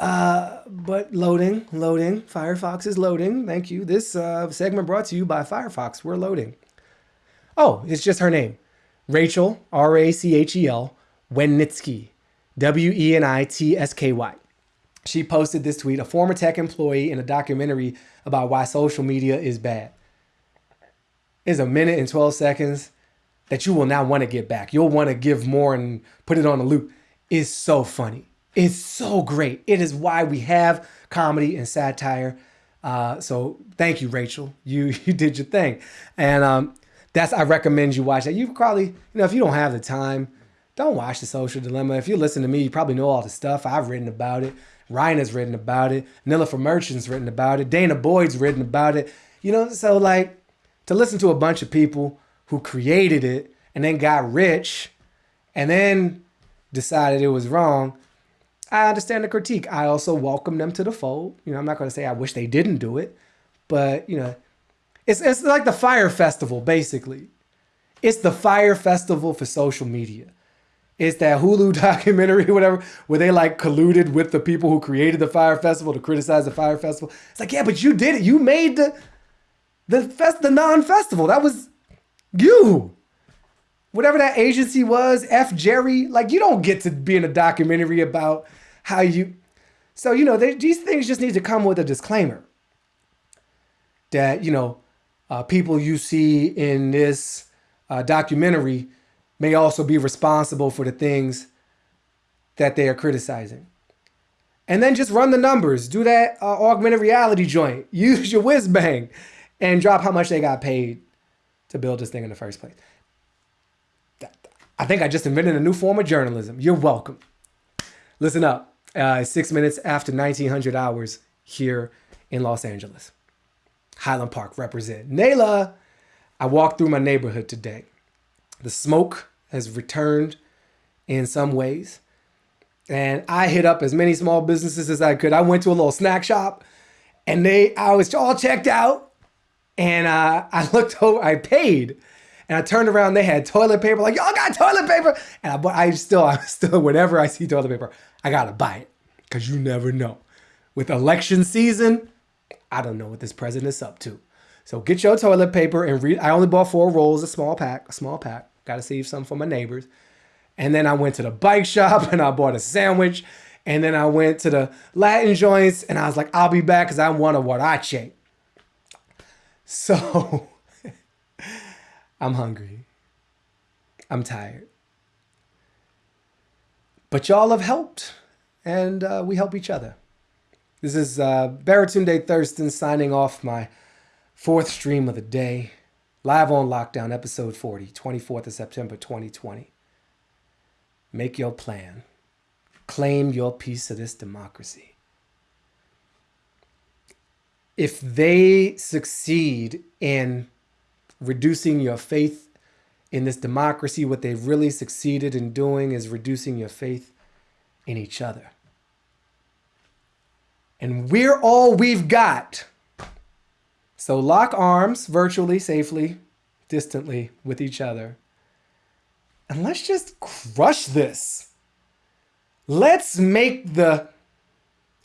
Uh, but loading, loading. Firefox is loading. Thank you. This uh, segment brought to you by Firefox. We're loading. Oh, it's just her name. Rachel, R A C H E L, Wenitsky, W E N I T S K Y. She posted this tweet, a former tech employee in a documentary about why social media is bad. It's a minute and 12 seconds that you will now want to get back. You'll want to give more and put it on a loop. Is so funny is so great. It is why we have comedy and satire. Uh, so thank you, Rachel. You you did your thing, and um, that's I recommend you watch that. You probably you know if you don't have the time, don't watch the Social Dilemma. If you listen to me, you probably know all the stuff I've written about it. Ryan has written about it. Nilofer Merchant's written about it. danah boyd's written about it. You know, so like to listen to a bunch of people who created it and then got rich and then decided it was wrong I understand the critique. I also welcome them to the fold. You know, I'm not going to say I wish they didn't do it, but you know, it's it's like the Fyre Festival basically. It's the Fyre Festival for social media. It's that Hulu documentary, whatever, where they like colluded with the people who created the Fyre Festival to criticize the Fyre Festival. It's like, yeah, but you did it. You made the the fest the non-festival. That was you whatever that agency was, F Jerry, like you don't get to be in a documentary about how you. So, you know, they, these things just need to come with a disclaimer that, you know, uh, people you see in this uh, documentary may also be responsible for the things that they are criticizing. And then just run the numbers, do that uh, augmented reality joint, use your whiz bang, and drop how much they got paid to build this thing in the first place. I think I just invented a new form of journalism. You're welcome. Listen up uh, six minutes after 1900 hours here in Los Angeles. Highland Park represent. Nayla, I walked through my neighborhood today. The smoke has returned in some ways. And I hit up as many small businesses as I could. I went to a little snack shop and they, I was all checked out. And uh, I looked over, I paid. And I turned around, they had toilet paper, like, y'all got toilet paper. And I, I still, I still, whenever I see toilet paper, I gotta buy it because you never know. With election season, I don't know what this president's up to. So get your toilet paper and read. I only bought four rolls, a small pack, a small pack. Got to save some for my neighbors. And then I went to the bike shop and I bought a sandwich. And then I went to the Latin joints and I was like, I'll be back because I want a huarache. So I'm hungry. I'm tired. But y'all have helped and uh, we help each other. This is uh, Baratunde Thurston signing off my fourth stream of the day, live on lockdown, episode 40, 24th of September 2020. Make your plan. Claim your piece of this democracy. If they succeed in reducing your faith in this democracy, what they've really succeeded in doing is reducing your faith in each other. And we're all we've got. So lock arms virtually, safely, distantly with each other. And let's just crush this. Let's make the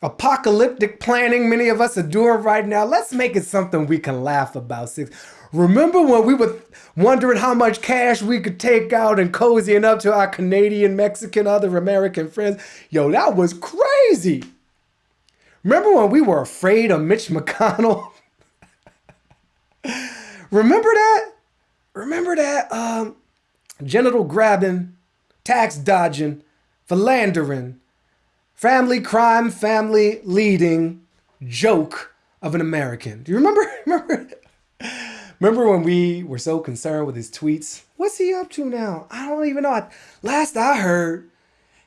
apocalyptic planning many of us are doing right now. Let's make it something we can laugh about. Six. Remember when we were wondering how much cash we could take out and cozying up to our Canadian, Mexican, other American friends? Yo, that was crazy. Remember when we were afraid of Mitch McConnell? Remember that? Remember that um, genital grabbing, tax dodging, philandering, family crime, family leading joke of an American. Do you remember? Remember? Remember when we were so concerned with his tweets? What's he up to now? I don't even know. Last I heard,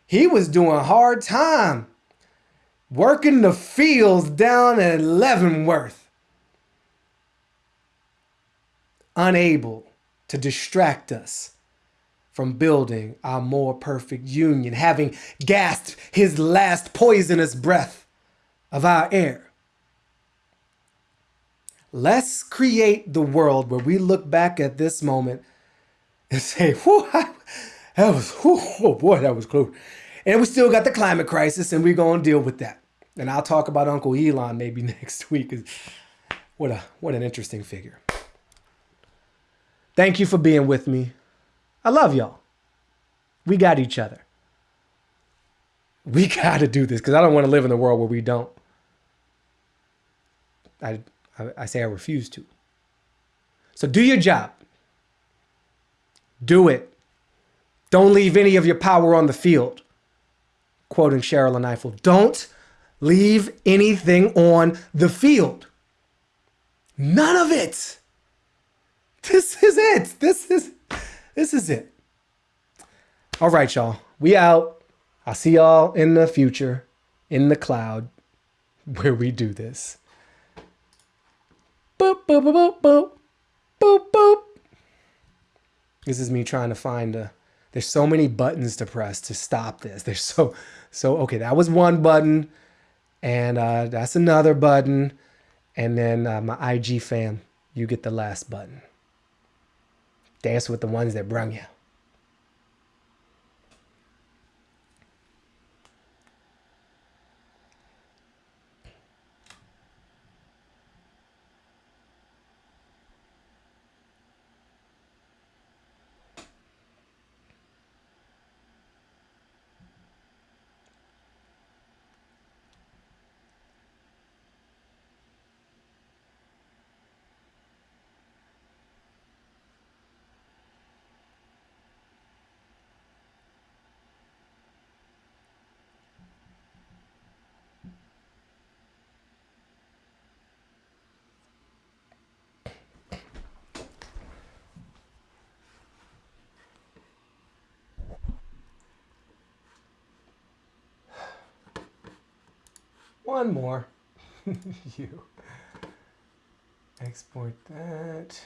he was doing hard time working the fields down at Leavenworth, unable to distract us from building our more perfect union, having gasped his last poisonous breath of our air. Let's create the world where we look back at this moment and say, that was, whew, oh boy, that was close. And we still got the climate crisis, and we're going to deal with that. And I'll talk about Uncle Elon maybe next week. What, a, what an interesting figure. Thank you for being with me. I love y'all. We got each other. We got to do this because I don't want to live in a world where we don't. I, I, I say I refuse to. So do your job. Do it. Don't leave any of your power on the field quoting Sherrilyn Ifill, don't leave anything on the field. None of it. This is it. This is this is it. All right, y'all. We out. I'll see y'all in the future in the cloud where we do this. Boop boop boop boop boop boop. This is me trying to find a there's so many buttons to press to stop this. There's so, so, okay, that was one button and uh, that's another button. And then uh, my IG fam, you get the last button. Dance with the ones that brung you. One more. you. Export that.